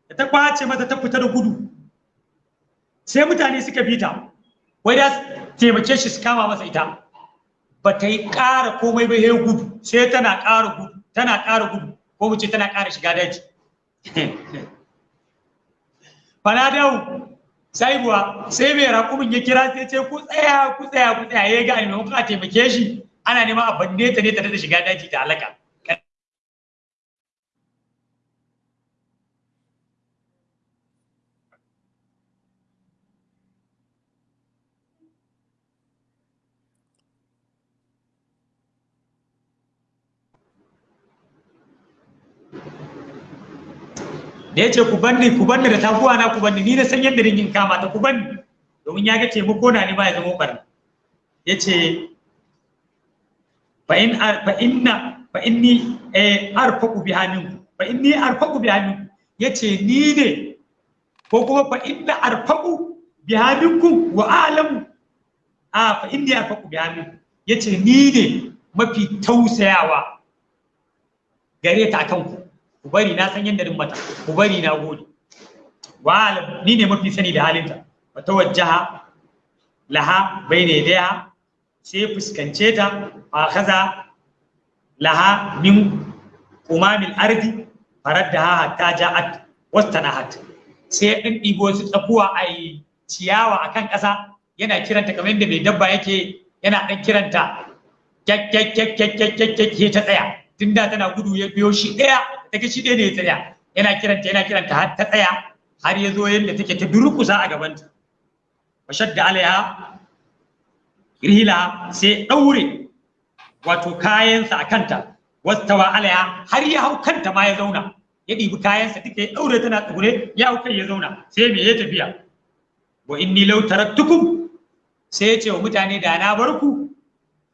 Da ta ƙwace mata ta fita da gudu. Sai mutane suka bi ta. Wai da taimake shi su kama masa ita. Ba ta yi ƙara komai ba sai gudu. Sai tana ƙara gudu tana ƙara gudu. Ko mu ce tana ƙara shiga daji? Fanadau sai buwa. Sai mai raƙumin ya kira sai ce ku tsaya ku tsaya ku tsaya. Ya ga a maimakon taimake shi ana neman a banne ta ne ta da shiga daji ta halaka da ya ce ku banni ku banni da taguwa na ku banni. Ni na san yadda ringin kama ta ku banni. Domin ya ga taimako na ni ba ya zama barna ya ce fa in fa inna fa inni eh arfaqu biha minku fa inni arfaqu biha minku ya ce ni ne. Ko kuma fa inna arfaqu biha minkum wa a'lamu. A fa inni arfaqu biha minkum. Yace ni ne mafi tausayawa gare ta akan ku bari na san yadda mata ku bari na gode. Wa ni ne mafi sani da halinta. Wa tawajjaha laha bayna yadayha sai fuskance ta fa kaza laha min umamil ardi faraddaha hatta ja'at wastanahat. Sai ɗin ɗibo su tsakuwa a ciyawa a kan ƙasa yana kiranta kamar yadda mai dabba yake yana ɗan kiranta kyakkyakkyakkyakkyakkyakkyak daga shi ɗaya ne ya tsaya. Yana kiranta yana kiranta har ta tsaya har ya zo yadda take ta durkusa a gabanta. Fashadda alaiha rihila sai ɗaure wato kayansa a kanta. Wastawa alaiha har ya hau kanta ma ya zauna. Ya ɗibi kayansa duka ya ɗaure tana tsugure ya hau kai ya zauna. Sai me ya tafiya? Wa inni law taraktukum sai ya ce wa mutane da na bar ku.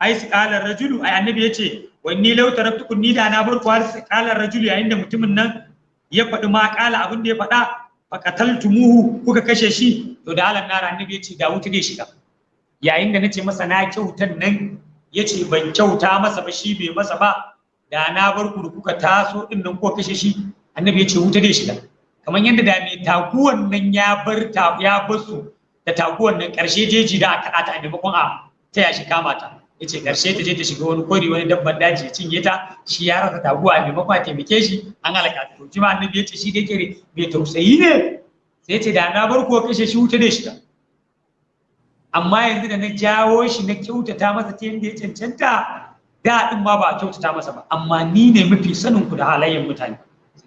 Ai su kalar rajulu ai annabi ya ce wa inni law taraktukum ni da na bar ku har su kalar rajulu yayin da mutumin nan ya faɗi ma kala abin da ya faɗa faqataltumuhu kuka kashe shi. To da alan nara annabi ya ce da wuta zai shiga. Yayin da nace masa na kyautan nan ya ce ban kyauta masa ba shi bai masa ba. Da na bar ku kuka taso ɗin nan ko kashe shi. Annabi ya ce wuta zai shiga. Kamar yadda da mai taguwan nan ya bar ya bar da taguwan nan ƙarshe jeji da aka ta a maimakon a taya shi kama ta. Ya ce ƙarshe ta je ta shiga wani kori wani dabban daji ya cinye ta. Shi ya rasa taguwa a maimakon a taimake shi an halaka ta. To annabi ya ce shi da yake mai tausayi ne. Sai ya ce da na bar ku kashe shi wuta zai shiga. Amma yanzu da na jawo shi na kyautata masa ta yadda ya cancanta da din ma ba a kyautata masa ba. Amma ni ne mafi sanin ku da halayen mutane.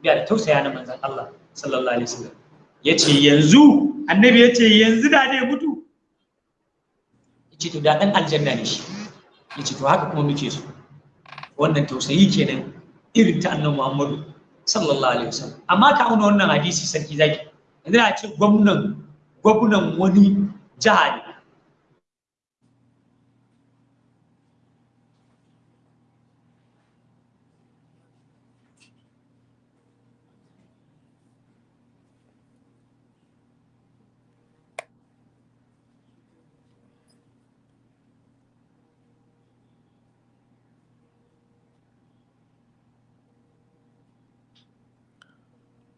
Biya da tausaya na manzon Allah sallallahu alaihi wasallam. Yace yanzu annabi ya ce yanzu da ne mutu. Yace to da dan aljanna ne shi. Ya ce to haka kuma muke so. Wannan tausayi kenan irin ta annabi Muhammadu sallallahu alaihi wasallam. Amma ka auna wannan hadisi sarki zaki yanzu a ce gwamnan gwamnan wani jiha ne.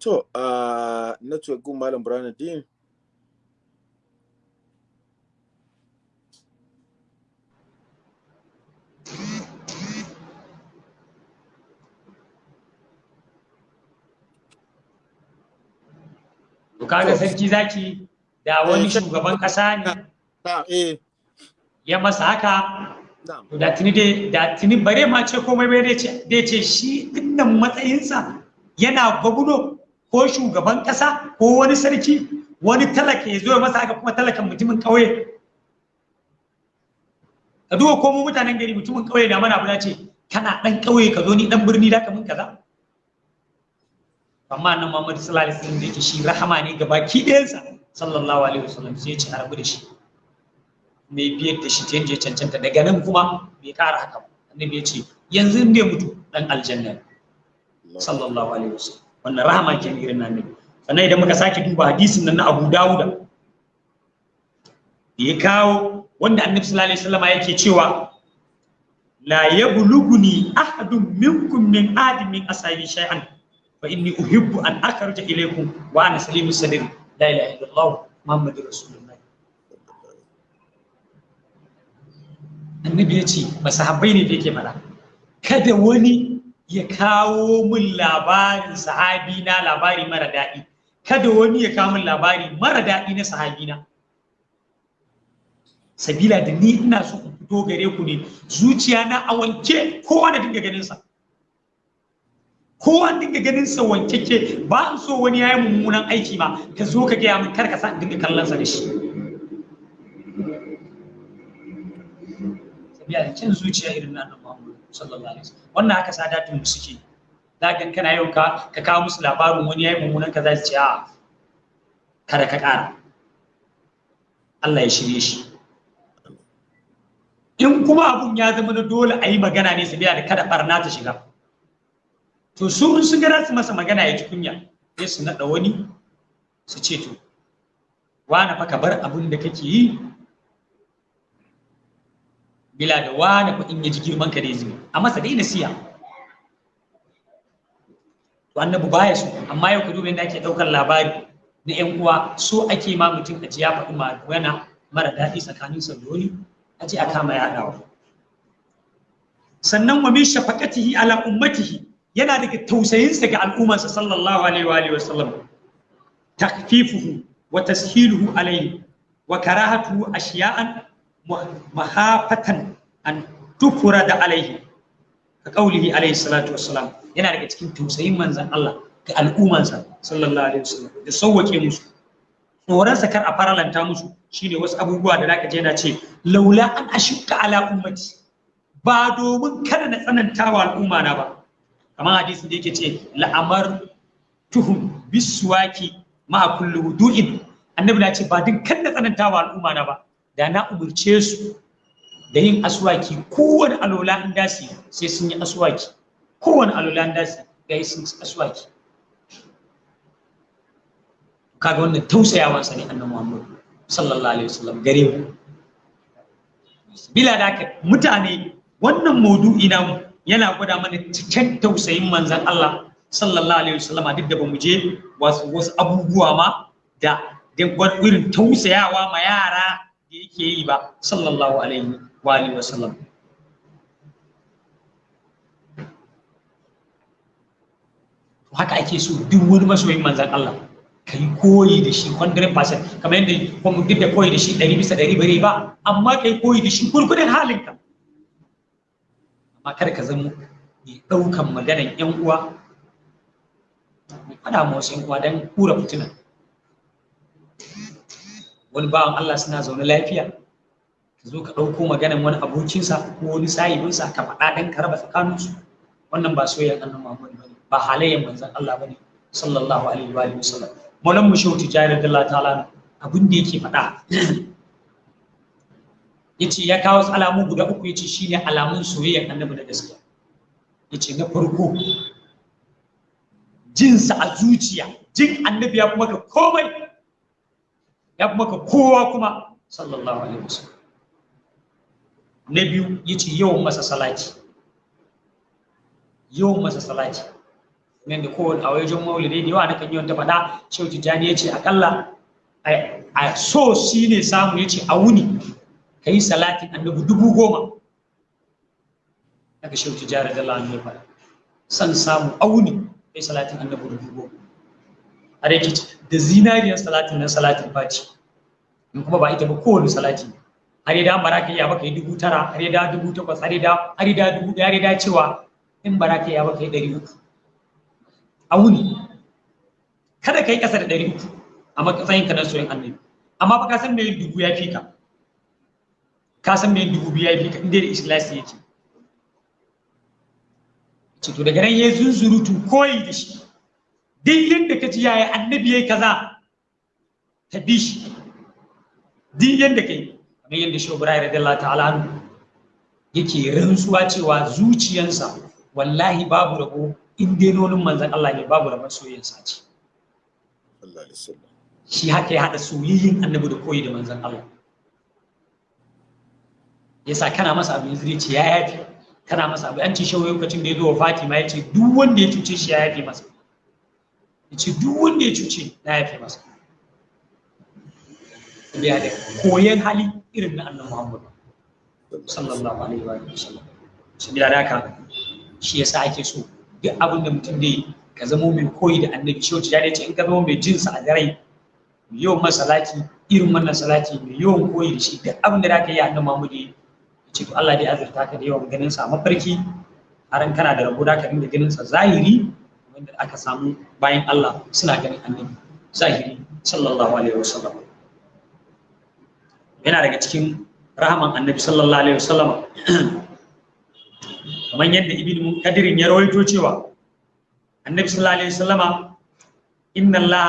To, uh, network gun Malam Burhanuddin. To kaga sarki zaki da wani shugaban kasa ne. Eh, ya masa haka to da tuni dai da tuni bare ma ce komai bai dai ce dai ce shi ɗin nan matsayinsa yana gwamno ko shugaban kasa ko wani sarki wani talaka ya zo masa haka kuma talakan mutumin kauye ka duba ko mu mutanen gari mutumin kauye da mana abu ce kana dan kauye ka zo ni dan birni da ka mun kaza? Amma nan Muhammad sallallahu alaihi wasallam yake shi rahama ne ga baki ɗayansa sallallahu alaihi wasallam sai ya ci arabu da shi. Mai biyar da shi ta cancanta. Daga nan kuma bai kara haka ba. Annabi ya ce yanzu in bai mutu dan aljanna sallallahu alaihi wasallam. Wannan rahama ke irin nan ne. Sannan idan muka sake duba hadisin nan na Abu Dawuda da ya kawo wanda annabi sallallahu alaihi wasallam yake cewa la yablughuni ahadun minkum min adin min ashabi shay'an fa inni uhibbu an akhruja ilaykum wa ana salimu sadri la ilaha illallah muhammadur rasulullah. Annabi ya ce masahabbai ne da yake fada kada wani ya kawo min labarin sahabi na labari mara daɗi. Kada wani ya kawo min labari mara daɗi na sahabi na. Sabila da ni ina so in fito gare ku ne zuciya na a wanke kowa da dinga ganin sa kowa dinga ganin sa wankeke ba in so wani yayi mummunan aiki ma ka zo ka gaya min kar ka sa dinga kallon sa da shi. Sabila da cin zuciya irin na annabi Muhammad sallallahu alaihi wasallam. Wannan haka sadatun mu suke. Zagan kana yau ka ka kawo musu labarin wani yayi mummunan kaza su ce a kada ka kara Allah ya shirye shi. In kuma abun ya zama na dole a yi magana ne su da kada barna ta shiga. To su sun gara su masa magana ya ji kunya sai su naɗa wani su ce to wane fa ka bar abin da kake yi bila da wane fa in ya ji girman ka dai zubi. A masa dai nasiya to annabi baya so amma yau ka duba yadda ake ɗaukar labari na ƴan uwa so ake ma mutum a ji ya faɗi magana mara daɗi tsakaninsa da wani a ce a kama yaɗawa. Sannan wa min shafaqatihi ala ummatihi yana daga tausayinsa ga al'ummarsa sallallahu alaihi wa wasallam takfifuhu wa tashiluhu alaihi wa karahatuhu ashiya'an mahafatan an tufura da alaihi ka kaulihi alaihi salatu wassalam. Yana daga cikin tausayin manzon Allah ga al'ummarsa sallallahu alaihi wasallam da sauwake musu. Tsoronsa kar a faralanta musu shine wasu abubuwa da zaka je na ce laula an ashukka ala ummati. Ba domin kada na tsananta wa al'umma na ba. Kamar hadisin da yake ce la'amar tuhum biswaki ma kullu wudu'in. Annabi na ce ba din kada na tsananta wa al'umma na ba. Da na umurce su da yin aswaki kowane alola in dasi sai sun yi aswaki. Kowane alola in dasi ga sun yi aswaki. Kaga wannan tausayawa sa ne annabi Muhammad sallallahu alaihi wasallam gare mu. Bila da mutane wannan maudu'i namu yana gwada mana cikin tausayin manzon Allah sallallahu alaihi wasallama duk da ba mu je wasu wasu abubuwa ma da irin tausayawa ma yara da yake yi ba sallallahu alaihi wa alihi wasallam. Haka ake so duk wani masoyin manzon Allah ka yi koyi da shi 100% kamar yadda kuma duk da koyi da shi 100 bisa 100 bare ba amma ka yi koyi da shi gurgudun halinka. Amma kada ka zama mai ɗaukan maganan yan uwa. Mai faɗa ma wasu yan uwa don kura fitina. Wani bawan Allah suna zaune lafiya ka zo ka ɗauko maganan wani abokinsa ko wani sahibinsa ka faɗa don ka raba tsakaninsu. Wannan ba soyayyan annabi Muhammad ba ne ba halayen manzon Allah ba ne sallallahu alaihi wa alihi wasallam. Mu shehu tijari Allah ta'ala abin da yake faɗa ya ce ya kawo alamu guda uku ya ce shine alamun soyayyar annabi da gaskiya. Yace na farko jinsa a zuciya jin annabi ya kuma ka komai. Ya kuma ka kowa kuma sallallahu alaihi wasallam. Na biyu ya ce yawan masa salati. Yawan masa salati. Nan da kowane a wajen maulidi da yawa nakan yi wata faɗa shehu tijjani ya ce akalla a so shi ne samu ya ce a wuni ka yi salatin annabi dubu goma. Daga shehu tijjani da faɗa. San samu a wuni ka yi salatin annabi dubu goma. A da da zinariyar salatin nan salatin fati in kuma ba ita ba kowane salati har da bara ka yi baka yi dubu tara har da dubu takwas har da har da dubu ɗaya har da cewa in ka yi baka yi ɗari uku. A wuni. Kada ka yi ƙasa da ɗari uku a matsayin ka na soyin annabi. Amma fa ka san dubu ya fi ka? Ka san dubu biyu ya fi ka? Inda da yake. Ce to daga nan ya zunzurutu koyi da shi. Duk yadda ka ji yaya annabi yayi kaza ka bi shi duk yadda kai kamar yadda shi Ibrahim radiyallahu ta'ala yake rantsuwa cewa zuciyansa wallahi babu rabo in dai nonin manzan Allah ne babu rabon soyayyen sace. Shi haka ya haɗa soyayyen annabi da koyi da manzan Allah. Yasa kana masa abu yanzu ce ya yafi kana masa abu an ce shi lokacin da ya zo wa Fatima ya ce duk wanda ya cuce shi ya yafi masa. Ya ce duk wanda ya cuce na yafe masa. Ya da koyan hali irin na annabi Muhammad sallallahu alaihi wa sallam. Sabila da haka shi yasa ake so duk abin da mutum da ka zama mai koyi da annabi. Shi wacce ya ce in ka zama mai jinsa a garai mai yawan masalati irin wannan salati mai yawan koyi da shi duk abin da za ka yi annabi Muhammad ya ce to Allah dai azurta ka da yawan ganin sa mafarki har kana da rabo da ka dinga ganin sa zahiri wanda aka samu bayan Allah suna ganin annabi zahiri sallallahu alaihi wasallam. Yana daga cikin rahaman annabi sallallahu alaihi wasallam. Kamar yadda ibn kadirin ya rawaito cewa annabi sallallahu alaihi wasallama inna allah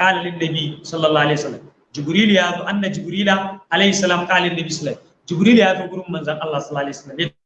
qala lin nabi sallallahu alaihi wasallam. Jibril ya zo anna jibrila alaihi salam qala lin nabi sallallahu jibril ya zo gurin manzon allah sallallahu alaihi wasallam.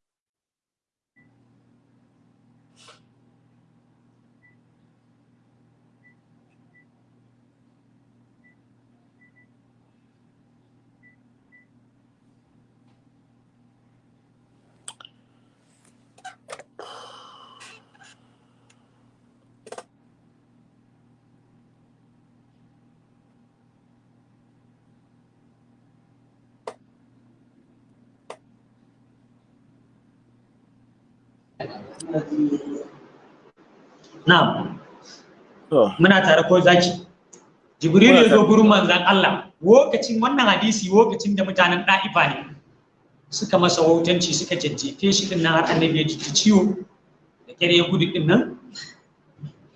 Na'am. Muna tare ko zaki. Jibril ya zo gurin manzon Allah. Lokacin wannan hadisi lokacin da mutanen Da'ifa ne suka masa wautanci suka jajjefe shi ɗin nan har annabi ya ji ciwo da kare ya gudu ɗin nan.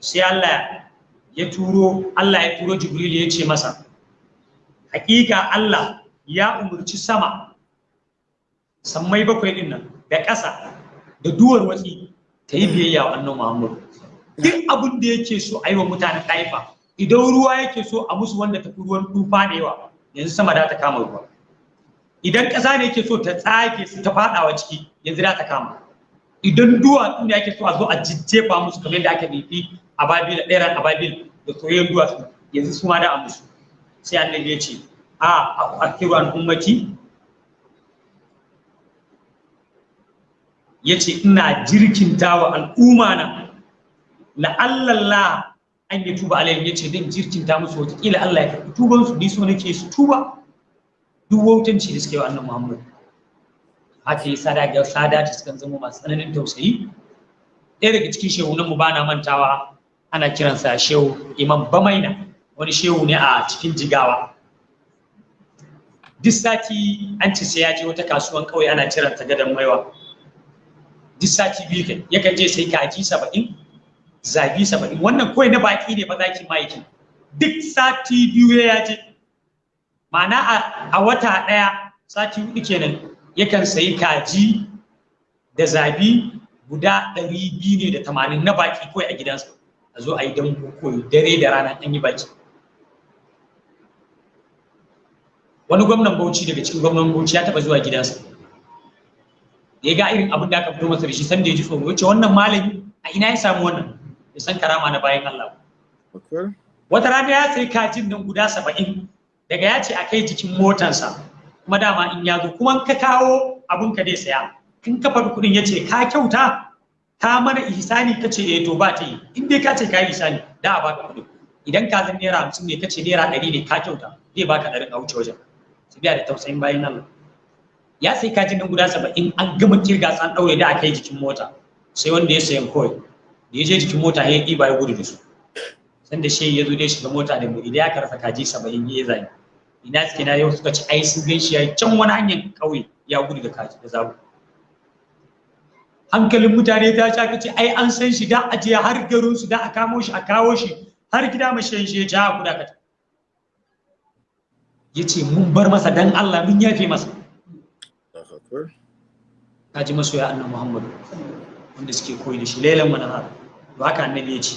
Sai Allah ya turo Allah ya turo Jibril ya ce masa hakika Allah ya umurci sama sammai bakwai ɗin nan da ƙasa da duwar watsi ta yi biyayya wa annabi Muhammad duk abin da yake so a yi wa mutanen ɗaifa idan ruwa yake so a musu wanda tafi ruwan tufa da yawa yanzu sama da ta kama ruwa. Idan ƙasa ne yake so ta tsage su ta faɗawa ciki yanzu da ta kama. Idan duwatsu ne yake so a zo a jijjefa musu kamar yadda aka nufi a babil ɗeran a babil da soyayyen duwatsu yanzu su ma da a musu. Sai annabi ya ce a a kiru an ummati ya ce ina jirkinta wa al'umma na. La'allalla an yi tuba alayhim ya ce zan jirkinta musu wataƙila Allah ya karɓi tuban su ni so nake su tuba. Duk wautanci da suke wa annan Muhammad. Haka yi sada ga sada ta sukan zama masu tsananin tausayi. Ɗaya daga cikin shehunan mu bana mantawa ana kiransa shehu imam bamaina. Wani shehu ne a cikin jigawa. Duk sati an ci sai ya je wata kasuwan kauye ana kiranta gadon maiwa. Duk sati biyu yakan je sai kaji saba'in zabi saba'in. Wannan kawai na baki ne ba za ki ma'aikin duk sati biyu ya je ma'ana a wata ɗaya sati huɗu kenan yakan sayi kaji da zabi guda ɗari biyu ne da tamanin na baki kawai a gidansa. A zo a yi dambu koyo dare da rana an yi baki. Wani gwamnan bauchi daga cikin gwamnan bauchi ya taɓa zuwa gidansa. Da ya ga irin abin da aka fito masa da shi san da ya ji tsoro. Ya ce wannan malami a ina ya samu wannan? Ya san karama na bayan Allah. Wata rana ya sayi kajin nan guda saba'in daga ya ce a kai jikin motansa kuma dama in ya zo kuma ka kawo abun ka dai saya. In ka faɗi kuɗin ya ce ka kyauta? Ka mana ihsani? Ka ce eh to ba ta yi. In dai ka ce ka yi ihsani da a baka kuɗin. Idan ka zan naira hamsin ne ka ce naira ɗari ne ka kyauta. Zai baka ɗarin a wuce wajen. Su biya da tausayin bayan Allah. Ya sai kajin nan guda saba'in an gama ƙirga an ɗaure da aka yi jikin mota. Sai wanda ya sayan kawai. Ya je jikin mota ya ɗiba ya gudu da su. San da shi ya zo dai shiga mota da mu idan ya karfa kaji saba'in ya zai ina suke na yau suka ci ai sun gan shi ya can wani hanyar ƙauye ya gudu da kaji da zabu hankalin mutane ta sha kace ai an san shi da aje har garin su da a kamo shi a kawo shi har gida mashayin shi ya ja kuda kata ya ce mun bar masa dan Allah mun yafe masa. Ka ji masoya annabi Muhammadu wanda suke koyi da shi lailan manahar to haka annabi ya ce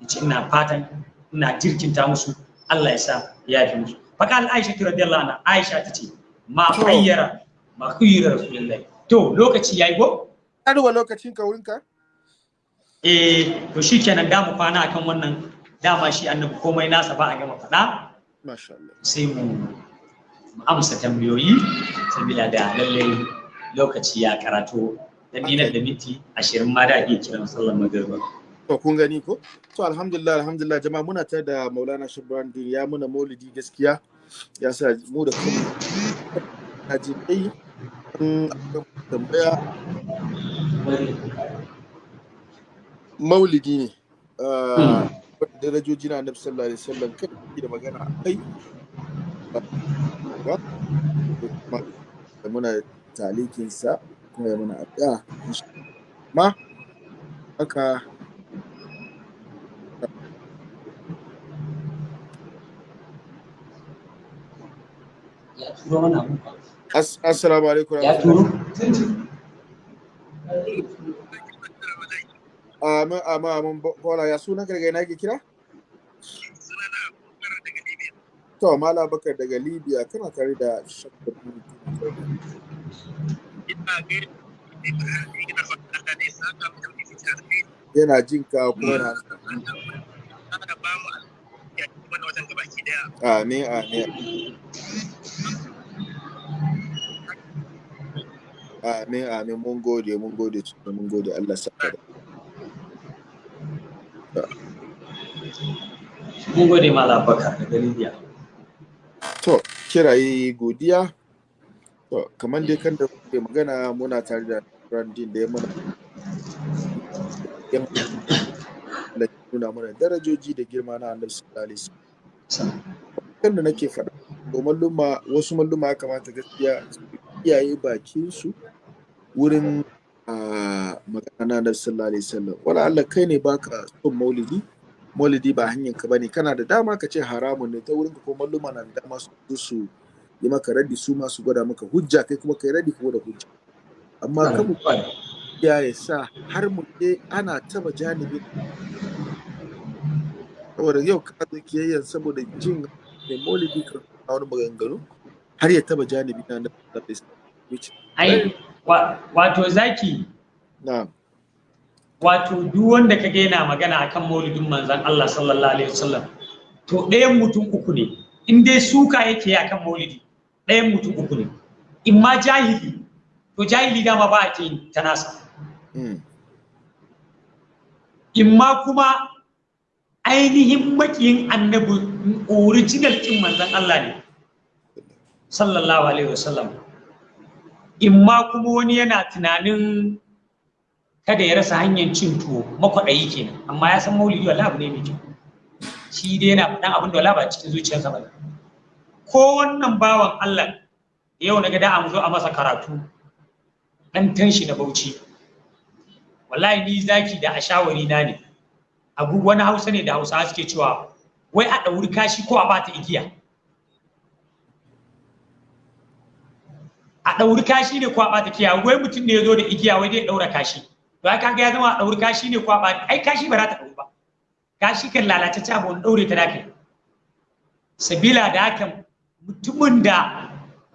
ya ce ina fatan ina jirkinta musu Allah ya sa ya yafe musu. Faka al Aisha radiyallahu anha Aisha tace ma khayyara ma khayyara rasulullahi to lokaci yayi go Aduwa lokacin ka wurinka? eh to shikenan da mu kwana akan wannan. Dama shi annabi komai nasa ba a gama faɗa. Masha Allah. sai mu amsa tambayoyi sabila da lallai lokaci ya karato dan dinar da minti ashirin ma da iya kiran sallar magariba. To kun gani ko? To alhamdulillah alhamdulillah. Jama'a muna tare da Maulana Shabran din ya muna maulidi gaskiya. Ya sa mu da kuma na ji kai tambaya. Maulidi ne. Darajoji na annabi sallallahu alaihi wasallam kan da magana kai. Da muna talikin sa kuma ya muna addu'a ma haka. Assalamu alaikum. Ya turo? Amin, amin, amin, kola ya suna daga ina ke kira? To, Mala Bakar daga Libya, kana tare da shakar Yana jin ka kuma na Amin, amin. Amin, amin, mun gode, mun gode, mun gode, Allah saka da. Mun gode Malam Bakar daga Libya. To, kiraye godiya. To, kamar dai kan da kuke magana muna tare da Brandin da ya mana da nuna mana darajoji da girma na Annabi sallallahu alaihi wasallam. Kan da nake faɗa, to malluma wasu malluma ya kamata gaskiya iyaye bakin su wurin magana na sallallahu alaihi wasallam. Wala Allah kai ne baka son maulidi, maulidi ba hanyar ka ba ne. Kana da dama ka ce haramun ne. Ta wurin ka ko malluma na da dama su su yi maka raddi su ma su gwada maka hujja kai kuma kai raddi ko da hujja. Amma kan mu ya ya sa har mu je ana taba janibi. Saboda yau ka zo kiyayyan saboda jin da maulidi ka wani maganganu har ya taba janibi na na ai wato zaki? Na'am. Wato duk wanda ka yana magana akan maulidin manzon Allah sallallahu alaihi wasallam to ɗayan mutum uku ne. In dai suka yake akan maulidi ɗayan mutum uku ne. In ma jahili to jahili dama ba a ce ta nasa. In ma kuma ainihin makiyin annabi original kin manzon Allah ne sallallahu alaihi wasallam. In ma kuma wani yana tunanin kada ya rasa hanyar cin tuwo makwaɗayi kenan. Amma ya san maulidi wallahi abu ne mai kyau. Shi dai yana faɗan abin da wala ba cikin zuciyarsa ba ko wannan bawan Allah yau na ga da an zo a masa karatu dan tanshi na Bauchi. Wallahi ni zaki da ashawari na ne. Abu wani Hausa ne da Hausa suke cewa wai a ɗauri kashi ko a bata igiya? A ɗauri kashi ne ko a bata igiya wai mutum ne ya zo da igiya wai zai ɗaura kashi. To ya kaga ya zama a ɗauri kashi ne ko a bata ai kashi ba za ta ɗauri ba. Kashi kan lalatacce abu wani ɗaure ta dakai sabila da haka mutumin da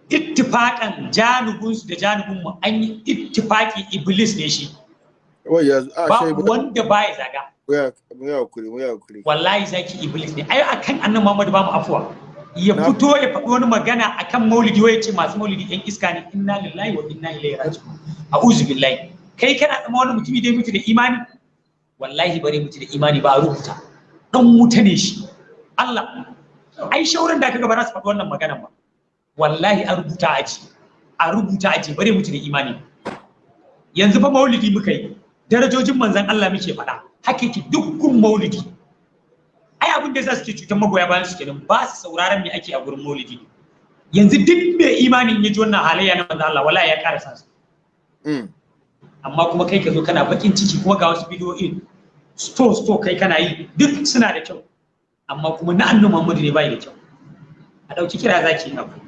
ittifaƙan janubinsu da janubinmu an yi ittifaƙi iblis ne shi. Ba wanda ba ya zaga. Wallahi zaki iblis ne. Ai akan annan muhammadu ba mu afuwa. Ya fito ya faɗi wani magana akan maulidi wai ce masu maulidi yan iska ne inna lillahi wa inna ilaihi raji'un. A'udhu billahi. Kai kana tsama wani mutumi dai mutu da imani? Wallahi bare mutu da imani ba a rubuta. Dan wuta ne shi. Allah. Ai shauran da kaga ba za su faɗi wannan magana ba. Wallahi a rubuta aji. A rubuta aji bare mutu da imani. Yanzu fa maulidi muka yi. Darajojin manzon Allah muke faɗa. Hakiki dukkan maulidi. Ai abin da za su ke cutar magoya bayan su kenan ba su sauraron me ake a gurin maulidi. Yanzu duk mai imanin ya ji wannan halayya na manzon Allah wallahi ya ƙara sa. Amma kuma kai ka zo kana bakin ciki kuma ga wasu bidiyoyin sto sto kai kana yi duk suna da kyau. Amma kuma na annu Muhammadu ne bai da kyau. A ɗauki kira zaki yi abu.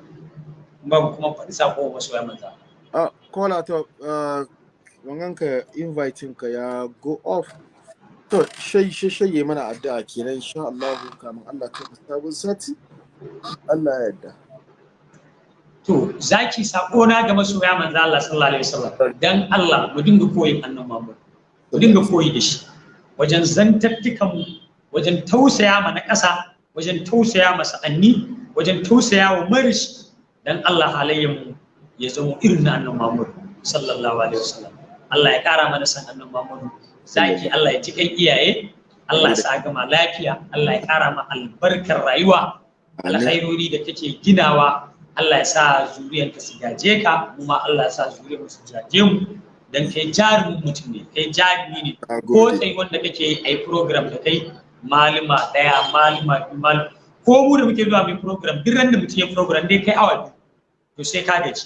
Babu kuma faɗi sako wa masoya manzo a kola to wangan ka inviting ka ya go off. To shai mana addu'a kenan insha Allah kamun Allah ka sabon sati. Allah ya yarda. To zaki sako ga masoya manzo Allah sallallahu alaihi wasallam. Dan Allah mu dinga koyin annabi Muhammad. Mu dinga koyi da shi. Wajen zantattukan mu wajen tausaya ma na ƙasa wajen tausaya ma sa'anni wajen tausaya wa marish. Dan Allah halayyan mu ya zama irin na annabi Muhammad sallallahu alaihi wasallam. Allah ya ƙara mana san annabi Muhammad. Zaki Allah ya ci kan iyaye Allah ya sa gama lafiya Allah ya kara ma albarkar rayuwa alkhairori da kake ginawa Allah ya sa zuriyarka su gaje ka kuma Allah ya sa zuriyar su gaje mu. Dan kai jarumin mutum ne kai jarumi ne. Ko sai wanda kake yi ai program da kai malima ɗaya malima biyu malima ko mu da muke zuwa mai program duk ran da mutum ya program dai kai awa biyu to sai ka gaji.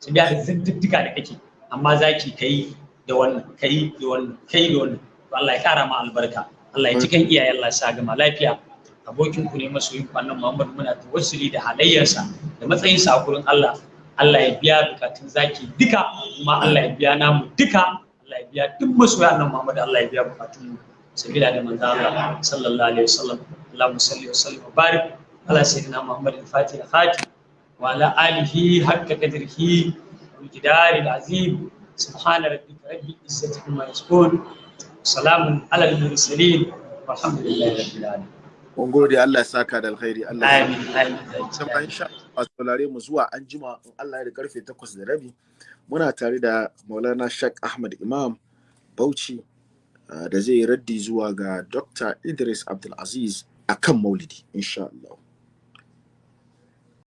Sai da zantuttuka da kake amma zaki kai da wannan kai da wannan kai da wannan. Allah ya kara ma albarka. Allah ya cikin iyaye Allah sa gama lafiya. Abokin ku ne masoyin ku annan Muhammad. Muna tawassuli da halayyarsa da matsayin sa gurin Allah. Allah ya biya bukatun zaki duka kuma Allah ya biya namu duka. Allah ya biya duk masoya annan Muhammad. Allah ya biya bukatun mu. Sabila da manzo Allah sallallahu alaihi wasallam. Allahumma salli wa sallim wa barik ala sayyidina Muhammad al-Fatih al-Khatib wa ala alihi haqqa qadrihi wa miqdari al-azim. سبحان ربك رب العزة عما يصفون salamun alal mursalin walhamdulillahi rabbil alamin mun gode Allah ya saka da alkhairi Allah ya amin amin saka insha Allah saurare mu zuwa anjima in Allah ya da karfe 8 da rabi muna tare da Maulana Sheikh Ahmad Imam Bauchi da zai raddi zuwa ga Dr. Idris Abdul Aziz akan Maulidi insha Allah